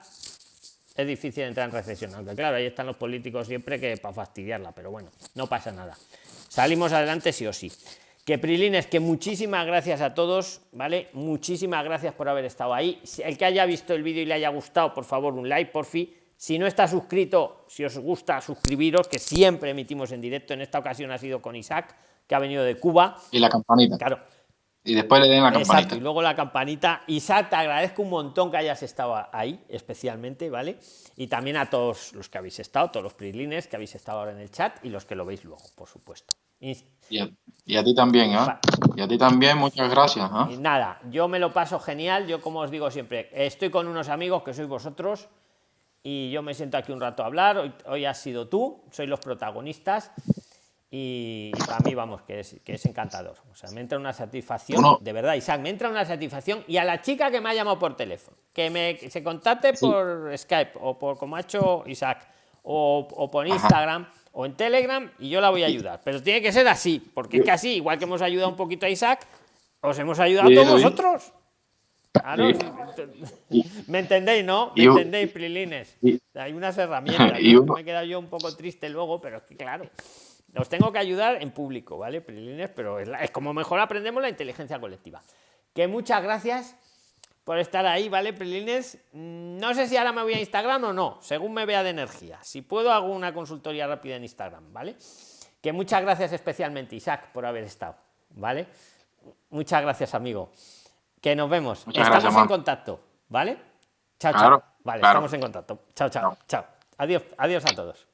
es difícil entrar en recesión. Aunque claro, ahí están los políticos siempre que para fastidiarla, pero bueno, no pasa nada. Salimos adelante sí o sí. Que Prilines, que muchísimas gracias a todos, ¿vale? Muchísimas gracias por haber estado ahí. El que haya visto el vídeo y le haya gustado, por favor, un like, por fin. Si no está suscrito, si os gusta, suscribiros, que siempre emitimos en directo. En esta ocasión ha sido con Isaac, que ha venido de Cuba. Y la campanita. Claro. Y después le den la campanita. Exacto, y luego la campanita. Isaac, te agradezco un montón que hayas estado ahí, especialmente, ¿vale? Y también a todos los que habéis estado, todos los prislines que habéis estado ahora en el chat y los que lo veis luego, por supuesto. Y a, ti también, ¿eh? Y a ti también, muchas gracias. ¿eh? Nada, yo me lo paso genial. Yo, como os digo siempre, estoy con unos amigos que sois vosotros y yo me siento aquí un rato a hablar. Hoy, hoy has sido tú, sois los protagonistas y, para mí, vamos, que es, que es encantador. O sea, me entra una satisfacción, de verdad, Isaac, me entra una satisfacción. Y a la chica que me ha llamado por teléfono, que me se contacte por Skype o por como ha hecho Isaac o, o por Instagram o en Telegram y yo la voy a ayudar. Pero tiene que ser así, porque es que así, igual que hemos ayudado un poquito a Isaac, os hemos ayudado a todos vosotros. Me entendéis, ¿no? ¿Me entendéis, Prilines? Hay unas herramientas. Me he quedado yo un poco triste luego, pero es que claro, os tengo que ayudar en público, ¿vale, Prilines? Pero es, es como mejor aprendemos la inteligencia colectiva. Que muchas gracias por estar ahí, ¿vale, Prilines? No sé si ahora me voy a Instagram o no, según me vea de energía. Si puedo, hago una consultoría rápida en Instagram, ¿vale? Que muchas gracias especialmente, Isaac, por haber estado, ¿vale? Muchas gracias, amigo. Que nos vemos. estamos en contacto, ¿vale? Chao, chao. Vale, estamos en contacto. Chao, chao, chao. Adiós, adiós a todos.